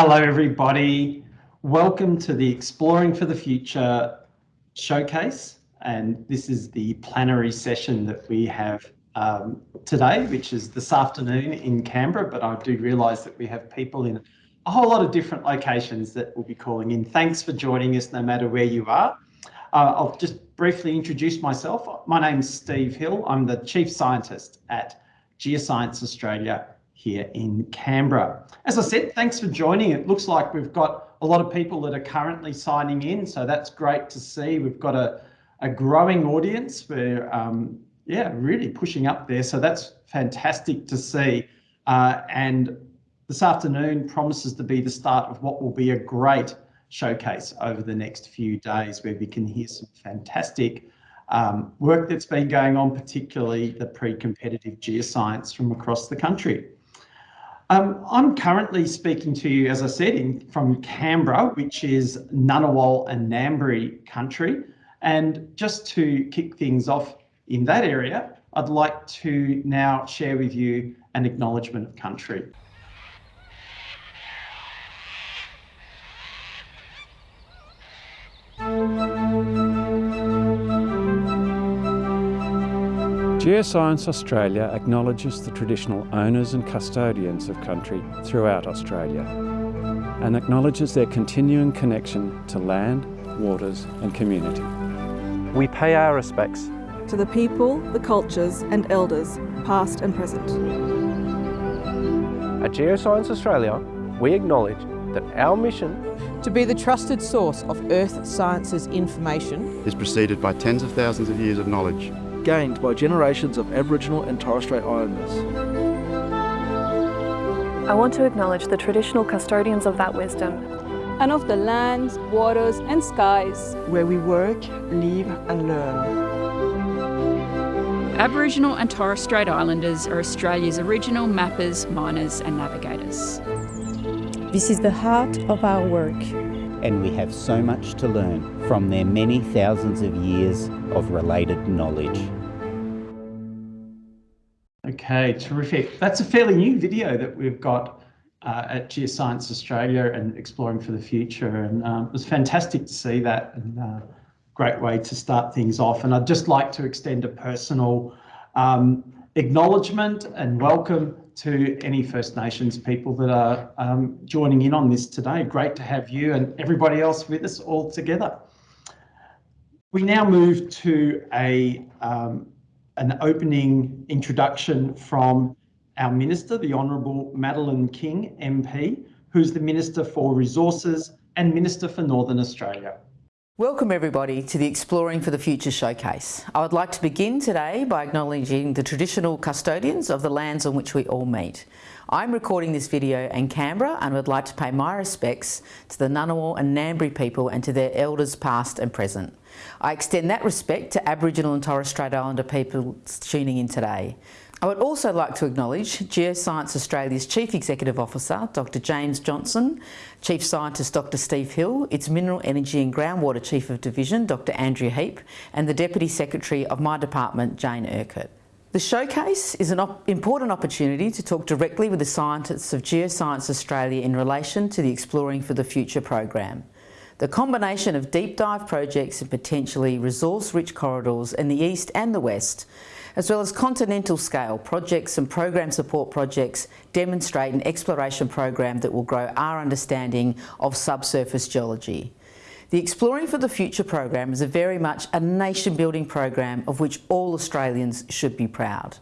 Hello, everybody. Welcome to the Exploring for the Future showcase. And this is the plenary session that we have um, today, which is this afternoon in Canberra. But I do realise that we have people in a whole lot of different locations that will be calling in. Thanks for joining us, no matter where you are. Uh, I'll just briefly introduce myself. My name's Steve Hill. I'm the Chief Scientist at Geoscience Australia here in Canberra. As I said, thanks for joining. It looks like we've got a lot of people that are currently signing in, so that's great to see. We've got a, a growing audience. We're, um, yeah, really pushing up there, so that's fantastic to see. Uh, and this afternoon promises to be the start of what will be a great showcase over the next few days where we can hear some fantastic um, work that's been going on, particularly the pre-competitive geoscience from across the country. Um, I'm currently speaking to you, as I said, in, from Canberra, which is Ngunnawal and Ngambri country. And just to kick things off in that area, I'd like to now share with you an acknowledgement of country. Geoscience Australia acknowledges the traditional owners and custodians of country throughout Australia and acknowledges their continuing connection to land, waters and community. We pay our respects to the people, the cultures and elders, past and present. At Geoscience Australia, we acknowledge that our mission to be the trusted source of Earth sciences information is preceded by tens of thousands of years of knowledge gained by generations of Aboriginal and Torres Strait Islanders. I want to acknowledge the traditional custodians of that wisdom and of the lands, waters and skies where we work, live and learn. Aboriginal and Torres Strait Islanders are Australia's original mappers, miners and navigators. This is the heart of our work. And we have so much to learn from their many thousands of years of related knowledge. Okay, terrific. That's a fairly new video that we've got uh, at Geoscience Australia and Exploring for the Future. And um, it was fantastic to see that and uh, great way to start things off. And I'd just like to extend a personal um, acknowledgement and welcome to any First Nations people that are um, joining in on this today. Great to have you and everybody else with us all together. We now move to a um, an opening introduction from our Minister, the Honourable Madeline King MP, who's the Minister for Resources and Minister for Northern Australia. Welcome everybody to the Exploring for the Future showcase. I would like to begin today by acknowledging the traditional custodians of the lands on which we all meet. I'm recording this video in Canberra and would like to pay my respects to the Ngunnawal and Ngambri people and to their elders past and present. I extend that respect to Aboriginal and Torres Strait Islander people tuning in today. I would also like to acknowledge Geoscience Australia's Chief Executive Officer, Dr James Johnson, Chief Scientist Dr Steve Hill, its Mineral Energy and Groundwater Chief of Division, Dr Andrew Heap, and the Deputy Secretary of my department, Jane Urquhart. The showcase is an op important opportunity to talk directly with the scientists of Geoscience Australia in relation to the Exploring for the Future program. The combination of deep dive projects and potentially resource-rich corridors in the east and the west, as well as continental scale projects and program support projects demonstrate an exploration program that will grow our understanding of subsurface geology. The Exploring for the Future program is a very much a nation-building program of which all Australians should be proud.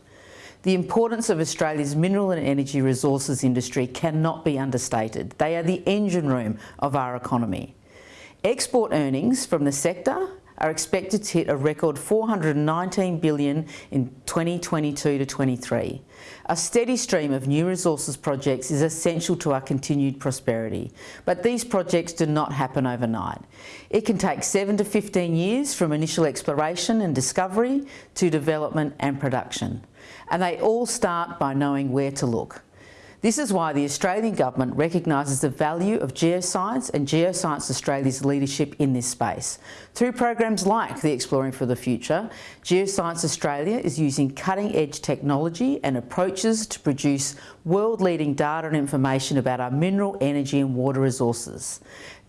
The importance of Australia's mineral and energy resources industry cannot be understated. They are the engine room of our economy. Export earnings from the sector are expected to hit a record 419 billion in 2022 to 23. A steady stream of new resources projects is essential to our continued prosperity, but these projects do not happen overnight. It can take 7 to 15 years from initial exploration and discovery to development and production, and they all start by knowing where to look. This is why the Australian Government recognises the value of geoscience and Geoscience Australia's leadership in this space. Through programs like the Exploring for the Future, Geoscience Australia is using cutting-edge technology and approaches to produce world-leading data and information about our mineral, energy and water resources.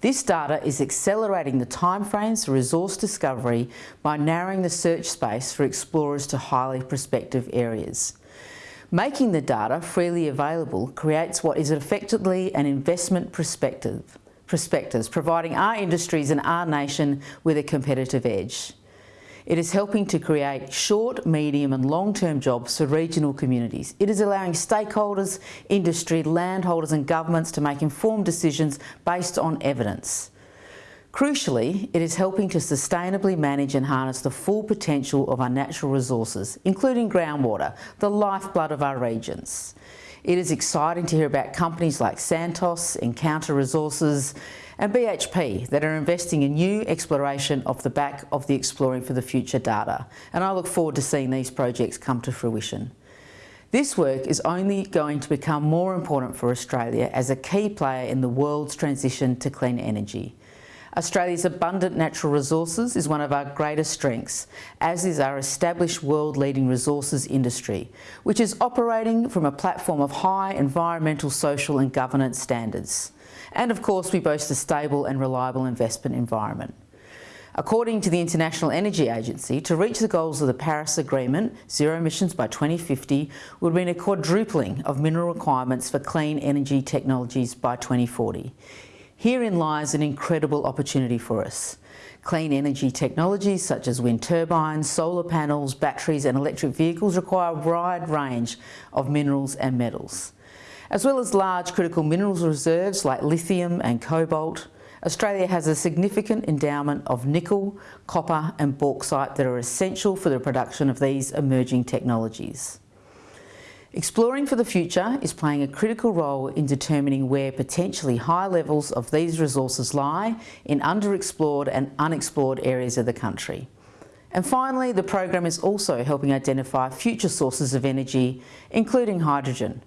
This data is accelerating the timeframes for resource discovery by narrowing the search space for explorers to highly prospective areas. Making the data freely available creates what is effectively an investment perspective, prospectus, providing our industries and our nation with a competitive edge. It is helping to create short, medium and long-term jobs for regional communities. It is allowing stakeholders, industry, landholders and governments to make informed decisions based on evidence. Crucially, it is helping to sustainably manage and harness the full potential of our natural resources, including groundwater, the lifeblood of our regions. It is exciting to hear about companies like Santos, Encounter Resources and BHP that are investing in new exploration off the back of the Exploring for the Future data. And I look forward to seeing these projects come to fruition. This work is only going to become more important for Australia as a key player in the world's transition to clean energy. Australia's abundant natural resources is one of our greatest strengths, as is our established world-leading resources industry, which is operating from a platform of high environmental, social and governance standards. And of course, we boast a stable and reliable investment environment. According to the International Energy Agency, to reach the goals of the Paris Agreement, zero emissions by 2050 would mean a quadrupling of mineral requirements for clean energy technologies by 2040. Herein lies an incredible opportunity for us. Clean energy technologies such as wind turbines, solar panels, batteries and electric vehicles require a wide range of minerals and metals. As well as large critical minerals reserves like lithium and cobalt, Australia has a significant endowment of nickel, copper and bauxite that are essential for the production of these emerging technologies. Exploring for the Future is playing a critical role in determining where potentially high levels of these resources lie in underexplored and unexplored areas of the country. And finally, the program is also helping identify future sources of energy, including hydrogen.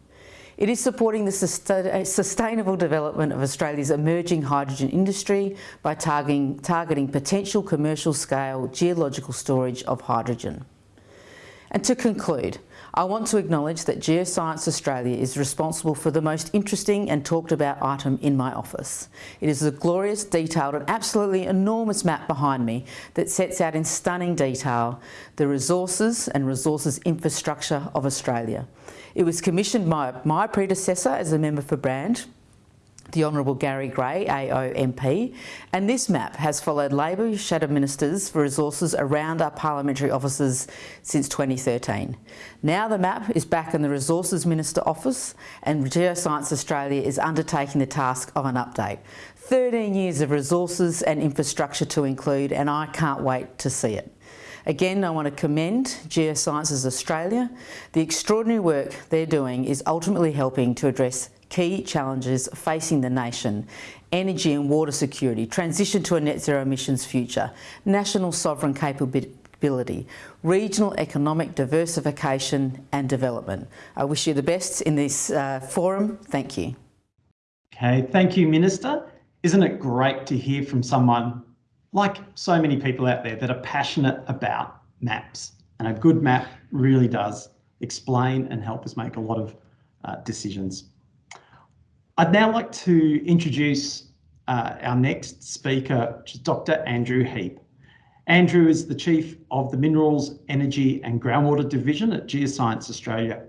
It is supporting the sustainable development of Australia's emerging hydrogen industry by targeting, targeting potential commercial scale geological storage of hydrogen. And to conclude, I want to acknowledge that Geoscience Australia is responsible for the most interesting and talked about item in my office. It is a glorious, detailed and absolutely enormous map behind me that sets out in stunning detail the resources and resources infrastructure of Australia. It was commissioned by my predecessor as a member for Brand the Honourable Gary Gray, AO MP, and this map has followed Labor shadow ministers for resources around our parliamentary offices since 2013. Now the map is back in the Resources Minister office and Geoscience Australia is undertaking the task of an update. 13 years of resources and infrastructure to include and I can't wait to see it. Again, I want to commend Geosciences Australia. The extraordinary work they're doing is ultimately helping to address key challenges facing the nation, energy and water security, transition to a net zero emissions future, national sovereign capability, regional economic diversification and development. I wish you the best in this uh, forum. Thank you. Okay, thank you, Minister. Isn't it great to hear from someone like so many people out there that are passionate about maps? And a good map really does explain and help us make a lot of uh, decisions. I'd now like to introduce uh, our next speaker, which is Dr. Andrew Heap. Andrew is the Chief of the Minerals, Energy and Groundwater Division at Geoscience Australia.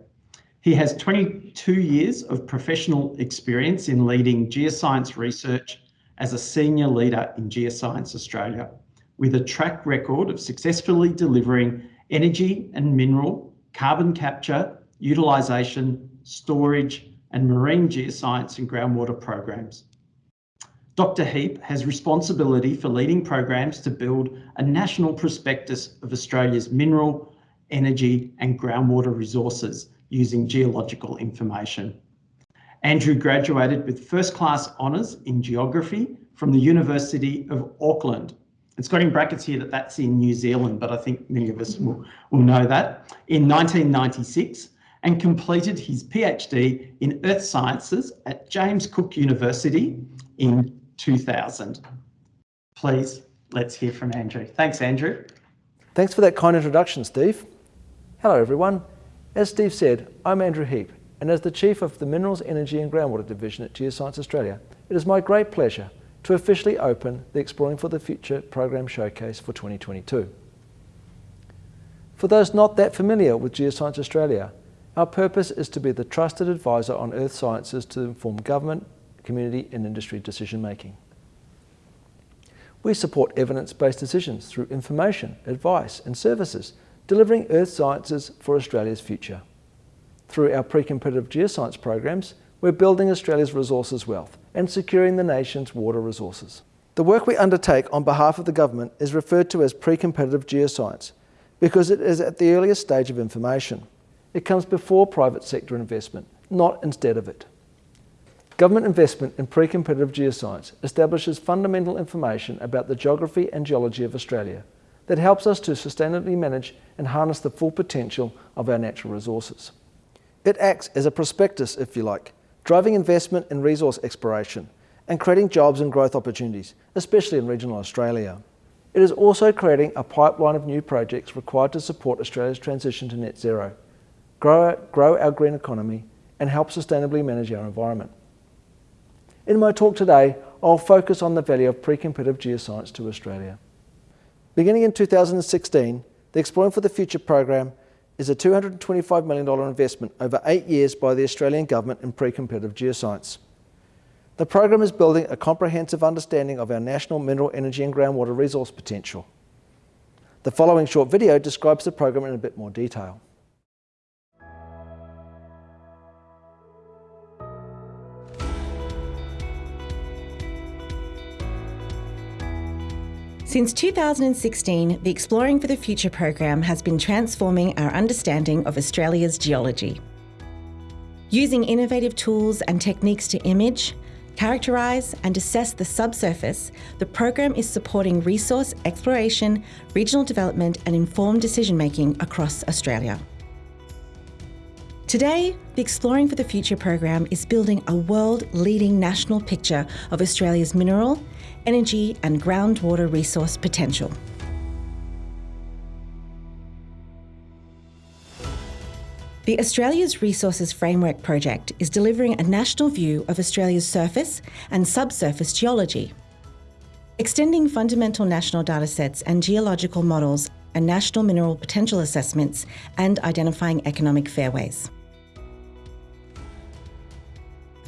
He has 22 years of professional experience in leading geoscience research as a senior leader in Geoscience Australia, with a track record of successfully delivering energy and mineral, carbon capture, utilisation, storage and marine geoscience and groundwater programs. Dr Heap has responsibility for leading programs to build a national prospectus of Australia's mineral, energy and groundwater resources using geological information. Andrew graduated with first class honours in geography from the University of Auckland. It's got in brackets here that that's in New Zealand, but I think many of us will, will know that. In 1996, and completed his PhD in Earth Sciences at James Cook University in 2000. Please, let's hear from Andrew. Thanks, Andrew. Thanks for that kind introduction, Steve. Hello, everyone. As Steve said, I'm Andrew Heap, and as the Chief of the Minerals, Energy and Groundwater Division at Geoscience Australia, it is my great pleasure to officially open the Exploring for the Future program showcase for 2022. For those not that familiar with Geoscience Australia, our purpose is to be the trusted advisor on earth sciences to inform government, community and industry decision making. We support evidence-based decisions through information, advice and services, delivering earth sciences for Australia's future. Through our pre-competitive geoscience programs, we're building Australia's resources wealth and securing the nation's water resources. The work we undertake on behalf of the government is referred to as pre-competitive geoscience because it is at the earliest stage of information. It comes before private sector investment, not instead of it. Government investment in pre-competitive geoscience establishes fundamental information about the geography and geology of Australia that helps us to sustainably manage and harness the full potential of our natural resources. It acts as a prospectus, if you like, driving investment in resource exploration and creating jobs and growth opportunities, especially in regional Australia. It is also creating a pipeline of new projects required to support Australia's transition to net zero, grow, grow our green economy and help sustainably manage our environment. In my talk today, I'll focus on the value of pre-competitive geoscience to Australia. Beginning in 2016, the Exploring for the Future program is a $225 million investment over eight years by the Australian Government in pre-competitive geoscience. The program is building a comprehensive understanding of our national mineral energy and groundwater resource potential. The following short video describes the program in a bit more detail. Since 2016, the Exploring for the Future program has been transforming our understanding of Australia's geology. Using innovative tools and techniques to image, characterise and assess the subsurface, the program is supporting resource exploration, regional development and informed decision making across Australia. Today, the Exploring for the Future program is building a world-leading national picture of Australia's mineral, energy and groundwater resource potential. The Australia's Resources Framework project is delivering a national view of Australia's surface and subsurface geology. Extending fundamental national datasets and geological models and national mineral potential assessments and identifying economic fairways.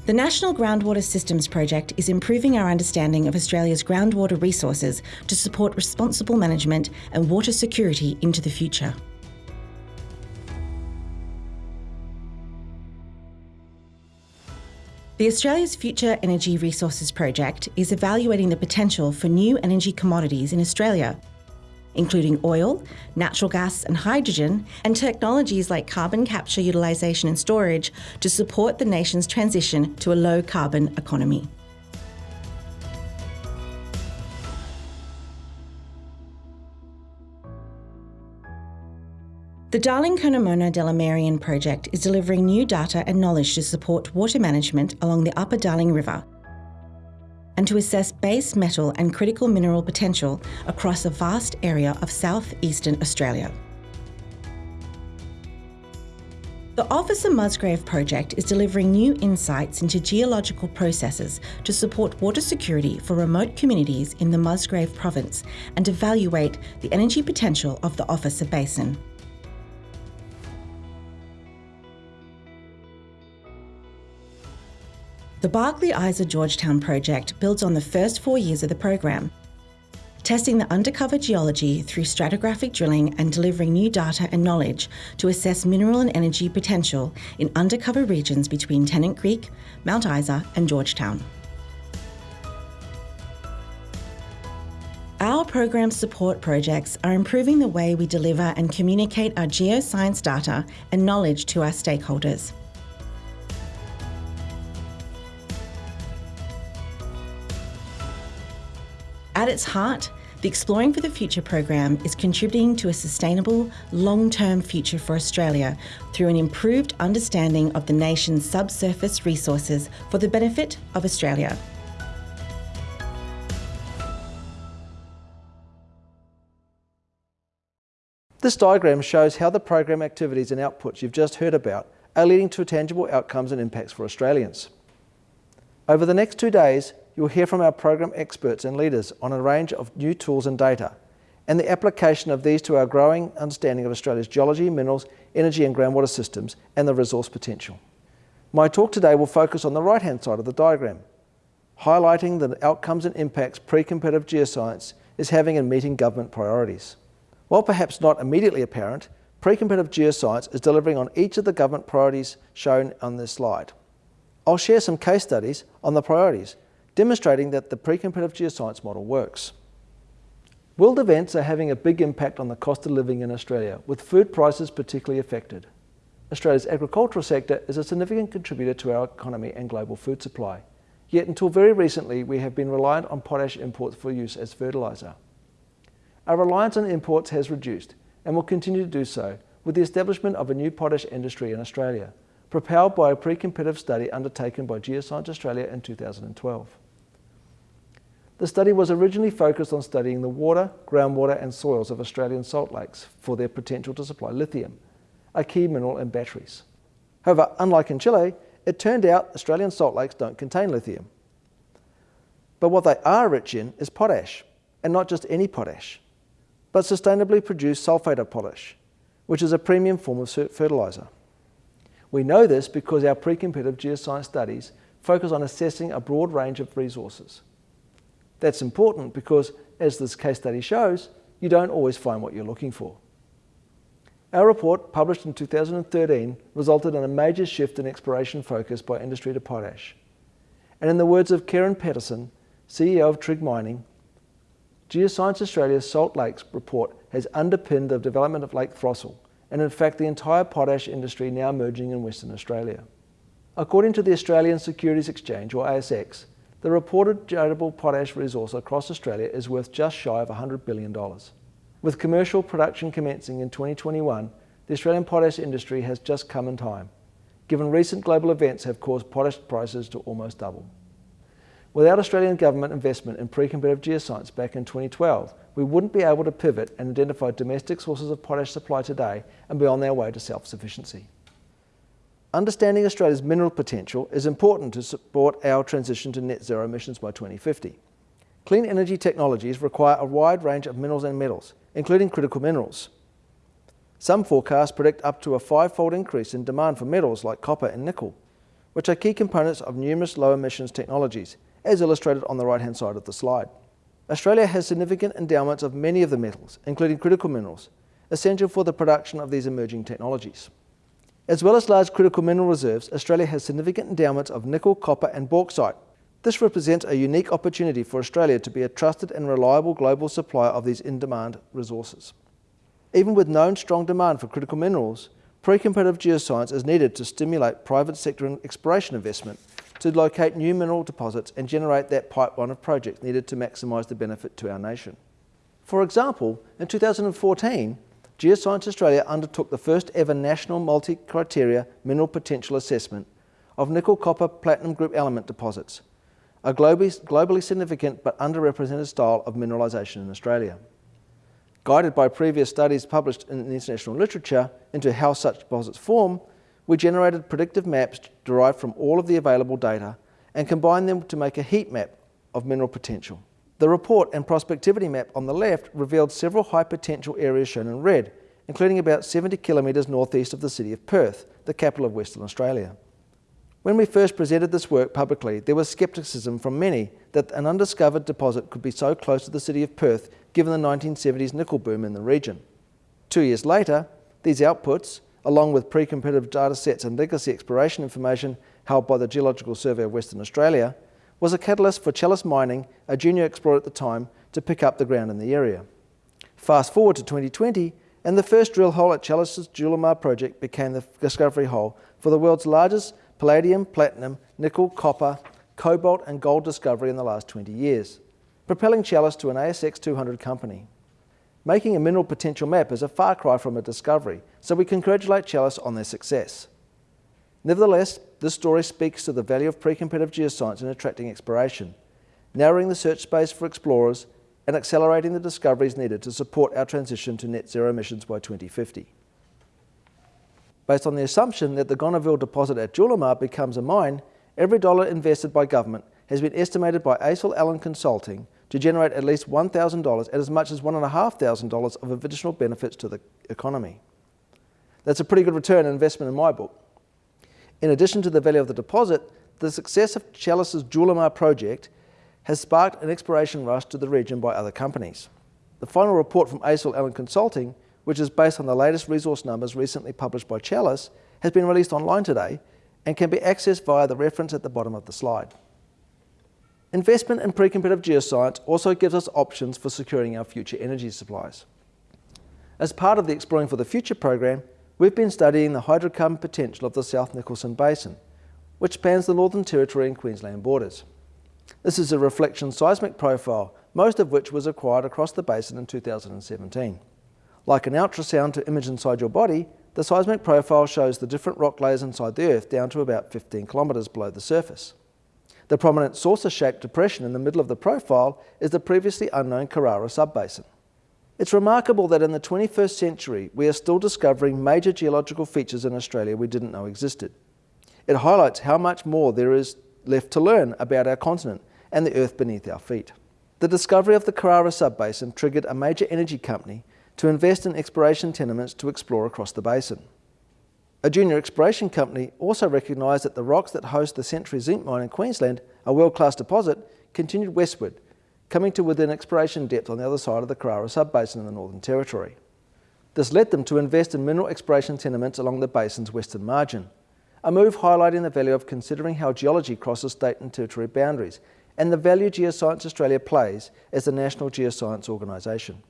The National Groundwater Systems Project is improving our understanding of Australia's groundwater resources to support responsible management and water security into the future. The Australia's Future Energy Resources Project is evaluating the potential for new energy commodities in Australia including oil, natural gas and hydrogen, and technologies like carbon capture utilisation and storage to support the nation's transition to a low carbon economy. The Darling Curnamona Delamerian project is delivering new data and knowledge to support water management along the Upper Darling River and to assess base metal and critical mineral potential across a vast area of southeastern Australia. The Officer Musgrave project is delivering new insights into geological processes to support water security for remote communities in the Musgrave province and evaluate the energy potential of the Officer Basin. The Barkly Isa Georgetown project builds on the first four years of the program, testing the undercover geology through stratigraphic drilling and delivering new data and knowledge to assess mineral and energy potential in undercover regions between Tennant Creek, Mount Isa and Georgetown. Our program support projects are improving the way we deliver and communicate our geoscience data and knowledge to our stakeholders. At its heart, The Exploring for the Future program is contributing to a sustainable, long term future for Australia through an improved understanding of the nation's subsurface resources for the benefit of Australia. This diagram shows how the program activities and outputs you've just heard about are leading to tangible outcomes and impacts for Australians. Over the next two days, you'll hear from our program experts and leaders on a range of new tools and data, and the application of these to our growing understanding of Australia's geology, minerals, energy and groundwater systems, and the resource potential. My talk today will focus on the right-hand side of the diagram, highlighting the outcomes and impacts pre-competitive geoscience is having in meeting government priorities. While perhaps not immediately apparent, pre-competitive geoscience is delivering on each of the government priorities shown on this slide. I'll share some case studies on the priorities, demonstrating that the pre-competitive geoscience model works. World events are having a big impact on the cost of living in Australia, with food prices particularly affected. Australia's agricultural sector is a significant contributor to our economy and global food supply. Yet until very recently, we have been reliant on potash imports for use as fertiliser. Our reliance on imports has reduced and will continue to do so with the establishment of a new potash industry in Australia, propelled by a pre-competitive study undertaken by Geoscience Australia in 2012. The study was originally focused on studying the water, groundwater and soils of Australian salt lakes for their potential to supply lithium, a key mineral in batteries. However, unlike in Chile, it turned out Australian salt lakes don't contain lithium. But what they are rich in is potash, and not just any potash but sustainably produced sulphate of potash, which is a premium form of fertiliser. We know this because our pre-competitive geoscience studies focus on assessing a broad range of resources. That's important because, as this case study shows, you don't always find what you're looking for. Our report, published in 2013, resulted in a major shift in exploration focus by industry to potash. And in the words of Karen Patterson, CEO of Trigg Mining, Geoscience Australia's Salt Lakes report has underpinned the development of Lake Throssell, and in fact the entire potash industry now emerging in Western Australia. According to the Australian Securities Exchange, or ASX, the reported tradable potash resource across Australia is worth just shy of $100 billion. With commercial production commencing in 2021, the Australian potash industry has just come in time, given recent global events have caused potash prices to almost double. Without Australian government investment in pre-competitive geoscience back in 2012, we wouldn't be able to pivot and identify domestic sources of potash supply today and be on their way to self-sufficiency. Understanding Australia's mineral potential is important to support our transition to net zero emissions by 2050. Clean energy technologies require a wide range of minerals and metals, including critical minerals. Some forecasts predict up to a five-fold increase in demand for metals like copper and nickel, which are key components of numerous low emissions technologies, as illustrated on the right-hand side of the slide. Australia has significant endowments of many of the metals, including critical minerals, essential for the production of these emerging technologies. As well as large critical mineral reserves, Australia has significant endowments of nickel, copper and bauxite. This represents a unique opportunity for Australia to be a trusted and reliable global supplier of these in-demand resources. Even with known strong demand for critical minerals, pre-competitive geoscience is needed to stimulate private sector exploration investment to locate new mineral deposits and generate that pipeline of projects needed to maximise the benefit to our nation. For example, in 2014, Geoscience Australia undertook the first ever national multi-criteria mineral potential assessment of nickel, copper, platinum group element deposits, a globally, significant but underrepresented style of mineralisation in Australia. Guided by previous studies published in the international literature into how such deposits form, we generated predictive maps derived from all of the available data and combined them to make a heat map of mineral potential. The report and prospectivity map on the left revealed several high potential areas shown in red, including about 70 kilometres northeast of the city of Perth, the capital of Western Australia. When we first presented this work publicly, there was scepticism from many that an undiscovered deposit could be so close to the city of Perth given the 1970s nickel boom in the region. Two years later, these outputs, along with pre-competitive data sets and legacy exploration information held by the Geological Survey of Western Australia, was a catalyst for Chalice Mining, a junior explorer at the time, to pick up the ground in the area. Fast forward to 2020, and the first drill hole at Chalice's Julimar project became the discovery hole for the world's largest palladium, platinum, nickel, copper, cobalt and gold discovery in the last 20 years. propelling Chalice to an ASX 200 company. Making a mineral potential map is a far cry from a discovery, so we congratulate Chalice on their success. Nevertheless, this story speaks to the value of pre-competitive geoscience in attracting exploration, narrowing the search space for explorers and accelerating the discoveries needed to support our transition to net zero emissions by 2050. Based on the assumption that the Gonneville deposit at Julimar becomes a mine, every dollar invested by government has been estimated by ACIL Allen Consulting to generate at least $1,000 at as much as $1,500 of additional benefits to the economy. That's a pretty good return on investment in my book. In addition to the value of the deposit, the success of Chalice's Julimar project has sparked an exploration rush to the region by other companies. The final report from ACIL Allen Consulting which is based on the latest resource numbers recently published by Chalice, has been released online today and can be accessed via the reference at the bottom of the slide. Investment in pre-competitive geoscience also gives us options for securing our future energy supplies. As part of the Exploring for the Future program, we've been studying the hydrocarbon potential of the South Nicholson Basin, which spans the Northern Territory and Queensland borders. This is a reflection seismic profile, most of which was acquired across the basin in 2017. Like an ultrasound to image inside your body, the seismic profile shows the different rock layers inside the Earth down to about 15 kilometres below the surface. The prominent saucer-shaped depression in the middle of the profile is the previously unknown Carrara subbasin. It's remarkable that in the 21st century we are still discovering major geological features in Australia we didn't know existed. It highlights how much more there is left to learn about our continent and the earth beneath our feet. The discovery of the Carrara sub-basin triggered a major energy company to invest in exploration tenements to explore across the basin. A junior exploration company also recognised that the rocks that host the Century Zinc Mine in Queensland, a world-class deposit, continued westward, coming to within exploration depth on the other side of the Carrara subbasin in the Northern Territory. This led them to invest in mineral exploration tenements along the basin's western margin, a move highlighting the value of considering how geology crosses state and territory boundaries and the value Geoscience Australia plays as the national geoscience organisation.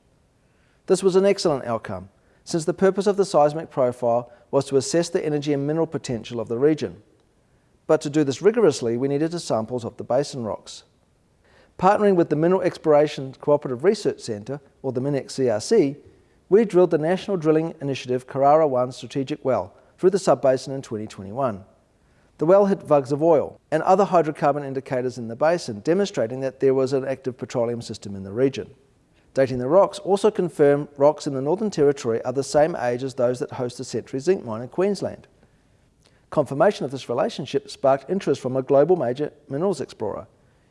This was an excellent outcome, since the purpose of the seismic profile was to assess the energy and mineral potential of the region. But to do this rigorously, we needed samples of the basin rocks. Partnering with the Mineral Exploration Cooperative Research Centre, or the MinEx CRC, we drilled the National Drilling Initiative Carrara 1 strategic well through the sub-basin in 2021. The well hit vugs of oil and other hydrocarbon indicators in the basin, demonstrating that there was an active petroleum system in the region. Dating the rocks also confirmed rocks in the Northern Territory are the same age as those that host the Century Zinc Mine in Queensland. Confirmation of this relationship sparked interest from a global major minerals explorer,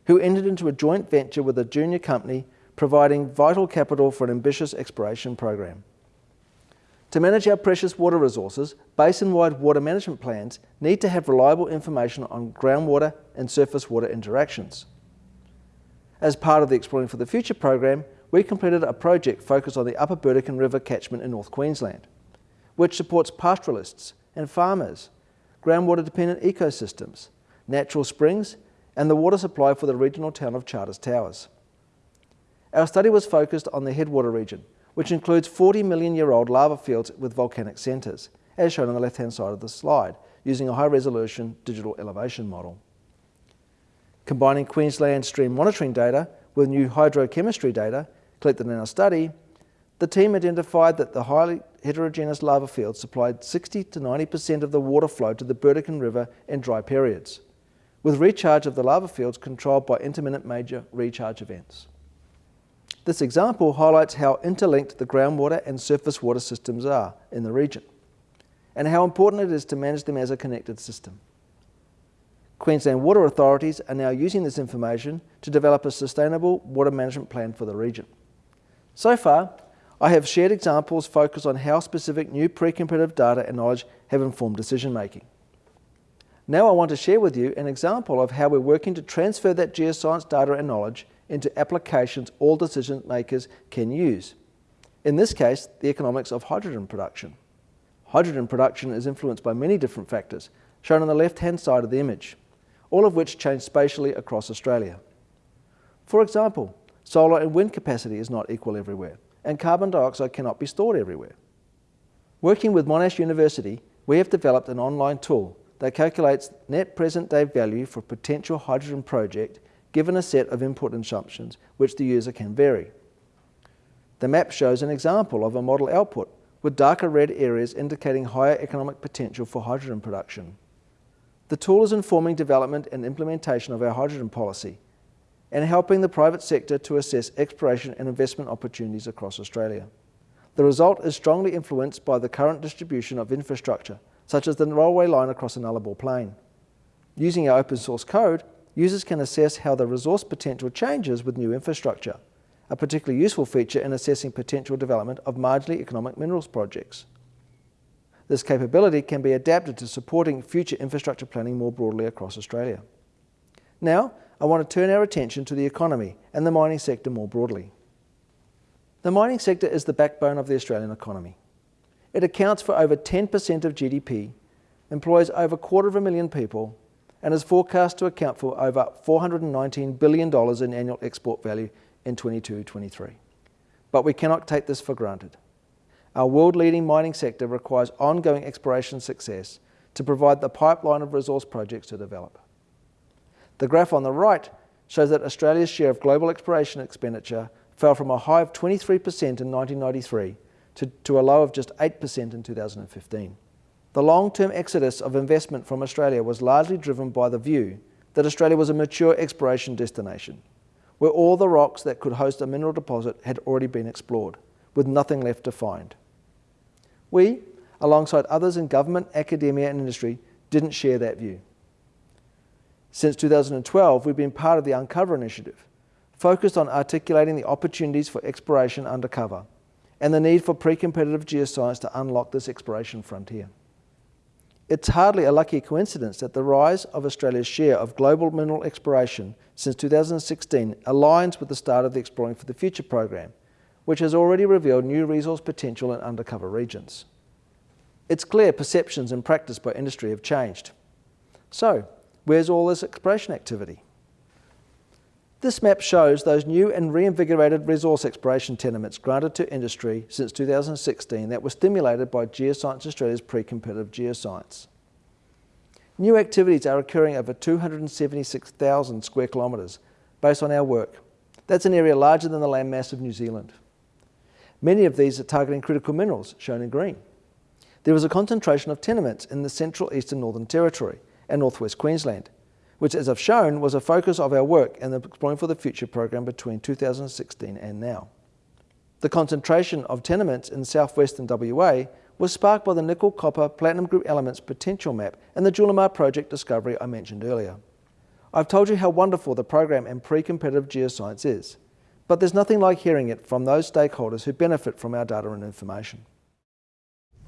who entered into a joint venture with a junior company providing vital capital for an ambitious exploration program. To manage our precious water resources, basin-wide water management plans need to have reliable information on groundwater and surface water interactions. As part of the Exploring for the Future program, we completed a project focused on the Upper Burdekin River catchment in North Queensland, which supports pastoralists and farmers, groundwater-dependent ecosystems, natural springs, and the water supply for the regional town of Charters Towers. Our study was focused on the headwater region, which includes 40 million year old lava fields with volcanic centres, as shown on the left hand side of the slide, using a high resolution digital elevation model. Combining Queensland stream monitoring data with new hydrochemistry data collected in our study, the team identified that the highly heterogeneous lava fields supplied 60 to 90% of the water flow to the Burdekin River in dry periods, with recharge of the lava fields controlled by intermittent major recharge events. This example highlights how interlinked the groundwater and surface water systems are in the region, and how important it is to manage them as a connected system. Queensland water authorities are now using this information to develop a sustainable water management plan for the region. So far, I have shared examples focused on how specific new pre-competitive data and knowledge have informed decision making. Now I want to share with you an example of how we're working to transfer that geoscience data and knowledge into applications all decision makers can use. In this case, the economics of hydrogen production. Hydrogen production is influenced by many different factors, shown on the left-hand side of the image, all of which change spatially across Australia. For example, Solar and wind capacity is not equal everywhere, and carbon dioxide cannot be stored everywhere. Working with Monash University, we have developed an online tool that calculates net present day value for a potential hydrogen project given a set of input assumptions which the user can vary. The map shows an example of a model output with darker red areas indicating higher economic potential for hydrogen production. The tool is informing development and implementation of our hydrogen policy and helping the private sector to assess exploration and investment opportunities across Australia. The result is strongly influenced by the current distribution of infrastructure, such as the railway line across the Nullarbor Plain. Using our open source code, users can assess how the resource potential changes with new infrastructure, a particularly useful feature in assessing potential development of marginally economic minerals projects. This capability can be adapted to supporting future infrastructure planning more broadly across Australia. Now, I want to turn our attention to the economy and the mining sector more broadly. The mining sector is the backbone of the Australian economy. It accounts for over 10% of GDP, employs over a quarter of a million people, and is forecast to account for over $419 billion in annual export value in 22-23. But we cannot take this for granted. Our world-leading mining sector requires ongoing exploration success to provide the pipeline of resource projects to develop. The graph on the right shows that Australia's share of global exploration expenditure fell from a high of 23% in 1993 to, to a low of just 8% in 2015. The long-term exodus of investment from Australia was largely driven by the view that Australia was a mature exploration destination, where all the rocks that could host a mineral deposit had already been explored, with nothing left to find. We, alongside others in government, academia and industry, didn't share that view. Since 2012, we've been part of the Uncover initiative, focused on articulating the opportunities for exploration undercover and the need for pre-competitive geoscience to unlock this exploration frontier. It's hardly a lucky coincidence that the rise of Australia's share of global mineral exploration since 2016 aligns with the start of the Exploring for the Future program, which has already revealed new resource potential in undercover regions. It's clear perceptions and practice by industry have changed. So, where's all this exploration activity? This map shows those new and reinvigorated resource exploration tenements granted to industry since 2016 that were stimulated by Geoscience Australia's pre-competitive geoscience. New activities are occurring over 276,000 square kilometres based on our work. That's an area larger than the landmass of New Zealand. Many of these are targeting critical minerals, shown in green. There was a concentration of tenements in the Central Eastern Northern Territory and Northwest Queensland, which as I've shown was a focus of our work in the Exploring for the Future program between 2016 and now. The concentration of tenements in southwestern WA was sparked by the nickel copper platinum group elements potential map and the Julimar project discovery I mentioned earlier. I've told you how wonderful the program and pre-competitive geoscience is, but there's nothing like hearing it from those stakeholders who benefit from our data and information.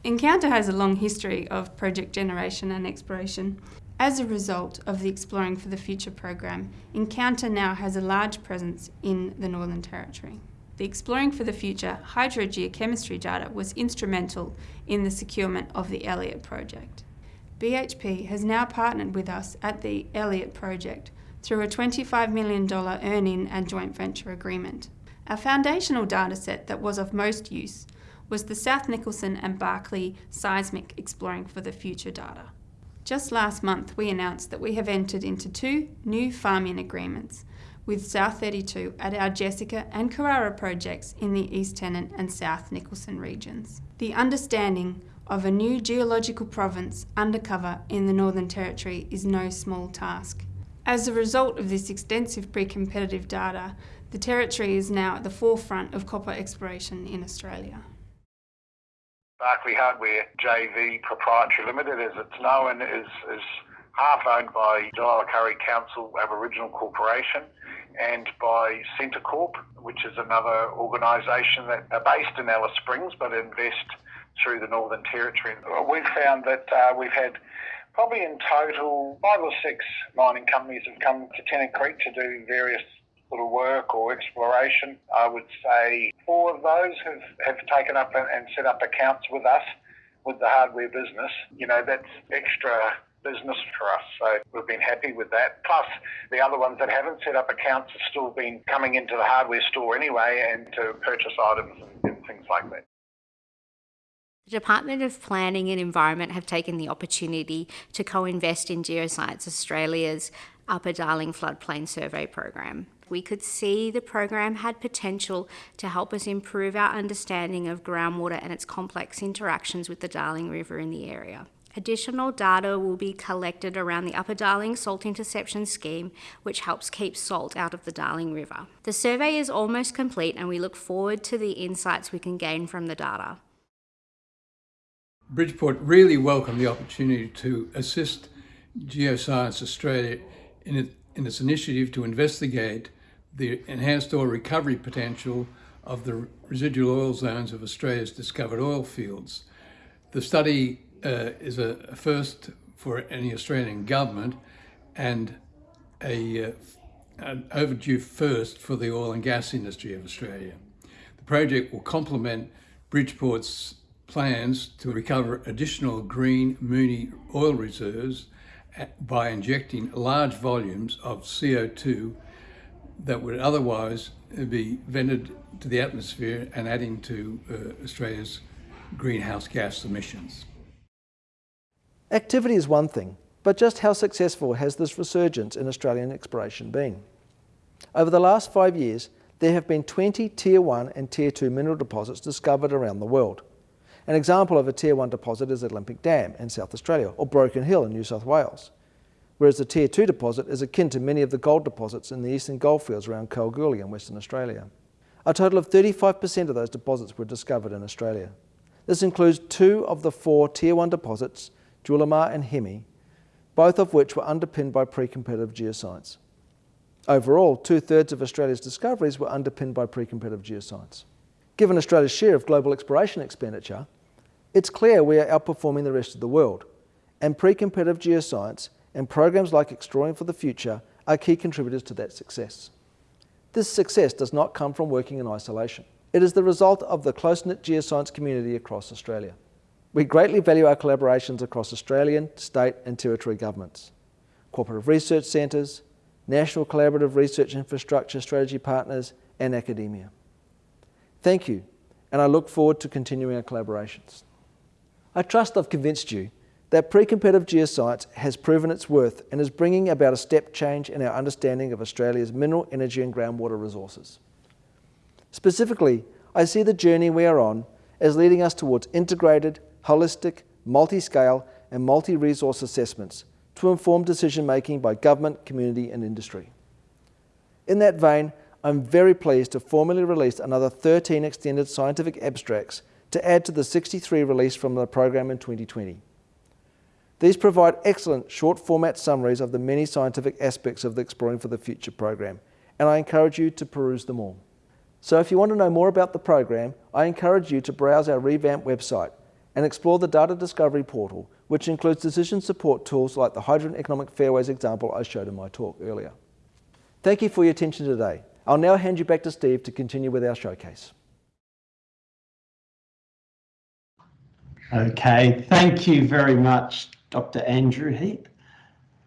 Encounter has a long history of project generation and exploration. As a result of the Exploring for the Future program, Encounter now has a large presence in the Northern Territory. The Exploring for the Future hydrogeochemistry data was instrumental in the securement of the Elliott project. BHP has now partnered with us at the Elliott project through a $25 million earn-in and joint venture agreement. Our foundational dataset that was of most use was the South Nicholson and Barkly seismic Exploring for the Future data. Just last month, we announced that we have entered into two new farm-in agreements with South 32 at our Jessica and Carrara projects in the East Tennant and South Nicholson regions. The understanding of a new geological province undercover in the Northern Territory is no small task. As a result of this extensive pre-competitive data, the Territory is now at the forefront of copper exploration in Australia. Barkly Hardware JV Proprietary Limited, as it's known, is, is half owned by Julalikari Council Aboriginal Corporation and by Centrecorp, which is another organisation that are based in Alice Springs but invest through the Northern Territory. We've found that uh, we've had probably in total five or six mining companies have come to Tennant Creek to do various of work or exploration. I would say four of those have, have taken up and, and set up accounts with us with the hardware business. You know, that's extra business for us. So we've been happy with that. Plus, the other ones that haven't set up accounts have still been coming into the hardware store anyway and to purchase items and, and things like that. The Department of Planning and Environment have taken the opportunity to co-invest in Geoscience Australia's Upper Darling Floodplain Survey Program. We could see the program had potential to help us improve our understanding of groundwater and its complex interactions with the Darling River in the area. Additional data will be collected around the Upper Darling Salt Interception Scheme, which helps keep salt out of the Darling River. The survey is almost complete and we look forward to the insights we can gain from the data. Bridgeport really welcomed the opportunity to assist Geoscience Australia in, its initiative to investigate the enhanced oil recovery potential of the residual oil zones of Australia's discovered oil fields. The study uh, is a, first for any Australian government and a, uh, an overdue first for the oil and gas industry of Australia. The project will complement Bridgeport's plans to recover additional green Moonie oil reserves by injecting large volumes of CO2 that would otherwise be vented to the atmosphere and adding to uh, Australia's greenhouse gas emissions. Activity is one thing, but just how successful has this resurgence in Australian exploration been? Over the last five years, there have been 20 Tier 1 and Tier 2 mineral deposits discovered around the world. An example of a Tier 1 deposit is Olympic Dam in South Australia, or Broken Hill in New South Wales, whereas the Tier 2 deposit is akin to many of the gold deposits in the eastern goldfields around Kalgoorlie in Western Australia. A total of 35% of those deposits were discovered in Australia. This includes two of the four Tier 1 deposits Julimar and Hemi, both of which were underpinned by pre-competitive geoscience. Overall, two-thirds of Australia's discoveries were underpinned by pre-competitive geoscience. Given Australia's share of global exploration expenditure, it's clear we are outperforming the rest of the world, and pre-competitive geoscience and programs like Exploring for the Future are key contributors to that success. This success does not come from working in isolation. It is the result of the close-knit geoscience community across Australia. We greatly value our collaborations across Australian, state and territory governments, cooperative research centres, national collaborative research infrastructure strategy partners and academia. Thank you, and I look forward to continuing our collaborations. I trust I've convinced you that pre-competitive geoscience has proven its worth and is bringing about a step change in our understanding of Australia's mineral, energy and groundwater resources. Specifically, I see the journey we are on as leading us towards integrated, holistic, multi-scale and multi-resource assessments to inform decision-making by government, community and industry. In that vein, I'm very pleased to formally release another 13 extended scientific abstracts to add to the 63 released from the program in 2020. These provide excellent short format summaries of the many scientific aspects of the Exploring for the Future program, and I encourage you to peruse them all. So if you want to know more about the program, I encourage you to browse our revamped website and explore the data discovery portal, which includes decision support tools like the Hydrogen Economic Fairways example I showed in my talk earlier. Thank you for your attention today. I'll now hand you back to Steve to continue with our showcase. Okay, thank you very much, Dr. Andrew Heap.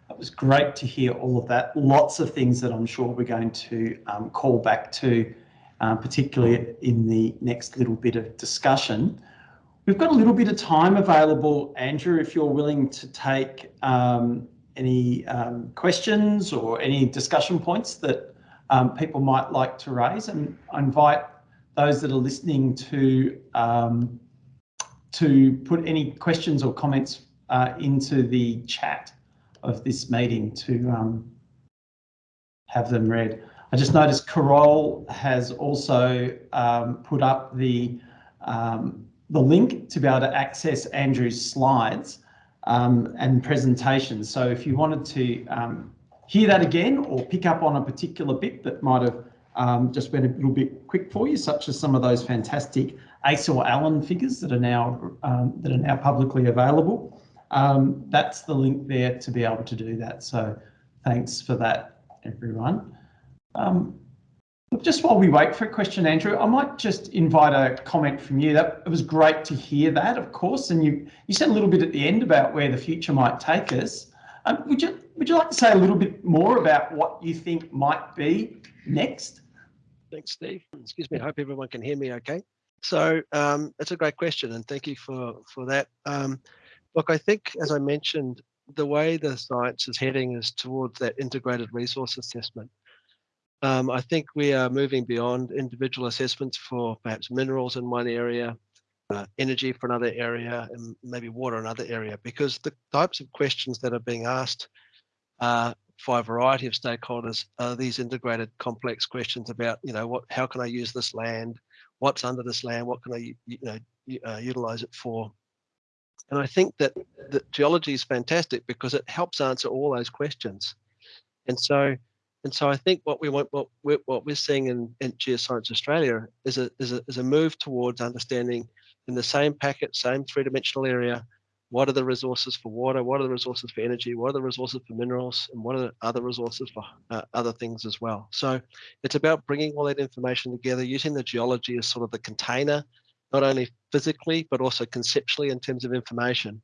It was great to hear all of that. Lots of things that I'm sure we're going to um, call back to, uh, particularly in the next little bit of discussion. We've got a little bit of time available, Andrew, if you're willing to take um, any um, questions or any discussion points that um, people might like to raise. And I invite those that are listening to um, to put any questions or comments uh, into the chat of this meeting to um, have them read. I just noticed Carol has also um, put up the um, the link to be able to access Andrew's slides um, and presentations. So if you wanted to um, hear that again or pick up on a particular bit that might have um, just been a little bit quick for you, such as some of those fantastic Acil Allen figures that are now um, that are now publicly available, um, that's the link there to be able to do that. So thanks for that, everyone. Um, just while we wait for a question, Andrew, I might just invite a comment from you. That it was great to hear that, of course, and you you said a little bit at the end about where the future might take us. Um, would you would you like to say a little bit more about what you think might be next? Thanks, Steve. Excuse me. I hope everyone can hear me okay. So um, a great question, and thank you for for that. Um, look, I think as I mentioned the way the science is heading is towards that integrated resource assessment. Um, I think we are moving beyond individual assessments for perhaps minerals in one area, uh, energy for another area, and maybe water another area, because the types of questions that are being asked uh, for a variety of stakeholders are these integrated complex questions about, you know, what, how can I use this land? What's under this land? What can I, you know, uh, utilize it for? And I think that, that geology is fantastic because it helps answer all those questions. And so, and so I think what we want, what we're, what we're seeing in, in Geoscience Australia is a, is a is a move towards understanding in the same packet, same three-dimensional area, what are the resources for water, what are the resources for energy, what are the resources for minerals, and what are the other resources for uh, other things as well. So it's about bringing all that information together, using the geology as sort of the container, not only physically, but also conceptually in terms of information,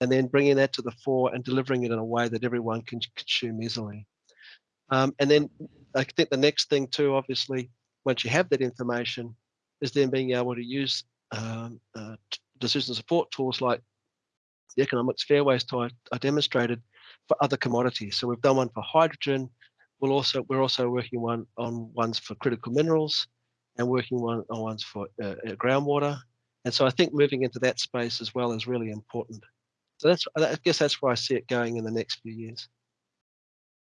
and then bringing that to the fore and delivering it in a way that everyone can consume easily. Um, and then I think the next thing too, obviously, once you have that information, is then being able to use um, uh, decision support tools like the economics fairways tool I demonstrated for other commodities. So we've done one for hydrogen. We'll also we're also working one on ones for critical minerals, and working one on ones for uh, uh, groundwater. And so I think moving into that space as well is really important. So that's I guess that's where I see it going in the next few years.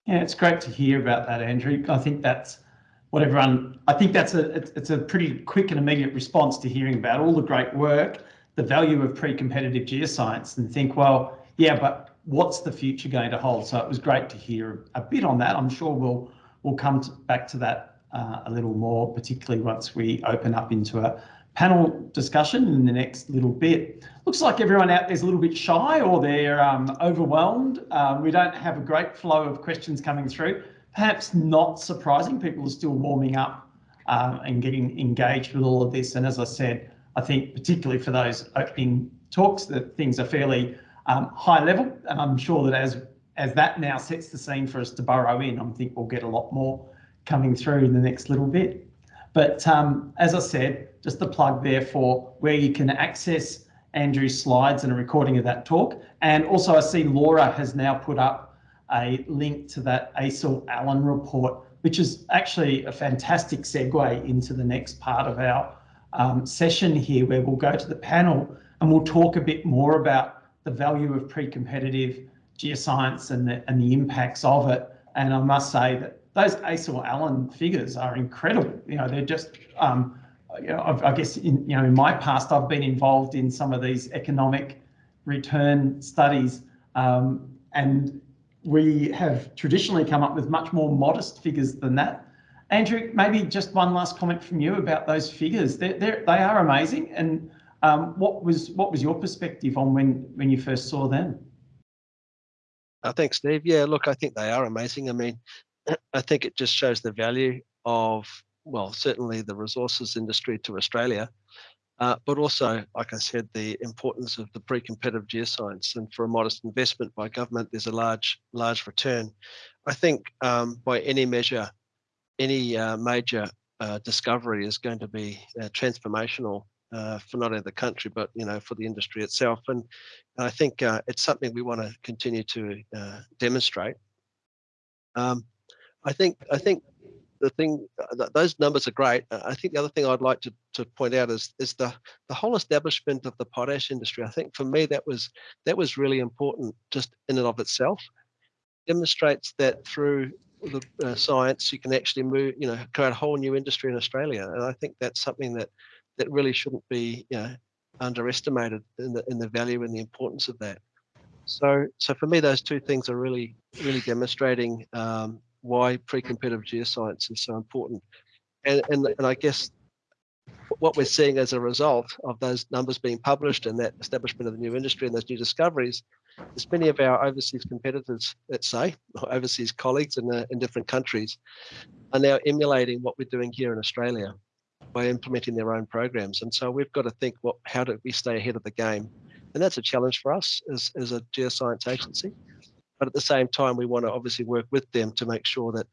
Yeah, it's great to hear about that, Andrew. I think that's what everyone. I think that's a it's a pretty quick and immediate response to hearing about all the great work the value of pre-competitive geoscience and think, well, yeah, but what's the future going to hold? So it was great to hear a bit on that. I'm sure we'll we'll come to, back to that uh, a little more, particularly once we open up into a panel discussion in the next little bit. Looks like everyone out there's a little bit shy or they're um, overwhelmed. Um, we don't have a great flow of questions coming through. Perhaps not surprising, people are still warming up uh, and getting engaged with all of this. And as I said, I think particularly for those opening talks that things are fairly um, high level and I'm sure that as as that now sets the scene for us to burrow in, I think we'll get a lot more coming through in the next little bit. But um, as I said, just the plug there for where you can access Andrew's slides and a recording of that talk. And also I see Laura has now put up a link to that Acil Allen report, which is actually a fantastic segue into the next part of our um, session here where we'll go to the panel and we'll talk a bit more about the value of pre-competitive geoscience and the, and the impacts of it. And I must say that those Acil Allen figures are incredible. You know, they're just, um, you know, i guess, in, you know, in my past, I've been involved in some of these economic return studies um, and we have traditionally come up with much more modest figures than that. Andrew, maybe just one last comment from you about those figures. They're, they're, they are amazing. And um, what was what was your perspective on when when you first saw them? Uh, thanks, Steve. Yeah, look, I think they are amazing. I mean, I think it just shows the value of well, certainly the resources industry to Australia, uh, but also, like I said, the importance of the pre-competitive geoscience. And for a modest investment by government, there's a large large return. I think um, by any measure, any uh, major uh, discovery is going to be uh, transformational uh, for not only the country but you know for the industry itself. And I think uh, it's something we want to continue to demonstrate. Um, I think I think the thing those numbers are great. I think the other thing I'd like to, to point out is is the the whole establishment of the potash industry. I think for me that was that was really important just in and of itself. Demonstrates that through the uh, science, you can actually move, you know, create a whole new industry in Australia. And I think that's something that that really shouldn't be, you know, underestimated in the in the value and the importance of that. So, so for me, those two things are really, really demonstrating um, why pre-competitive geoscience is so important. And, and and I guess what we're seeing as a result of those numbers being published and that establishment of the new industry and those new discoveries is many of our overseas competitors, let's say, or overseas colleagues in, uh, in different countries, are now emulating what we're doing here in Australia by implementing their own programs. And so we've got to think, what, how do we stay ahead of the game? And that's a challenge for us as, as a geoscience agency. But at the same time, we want to obviously work with them to make sure that,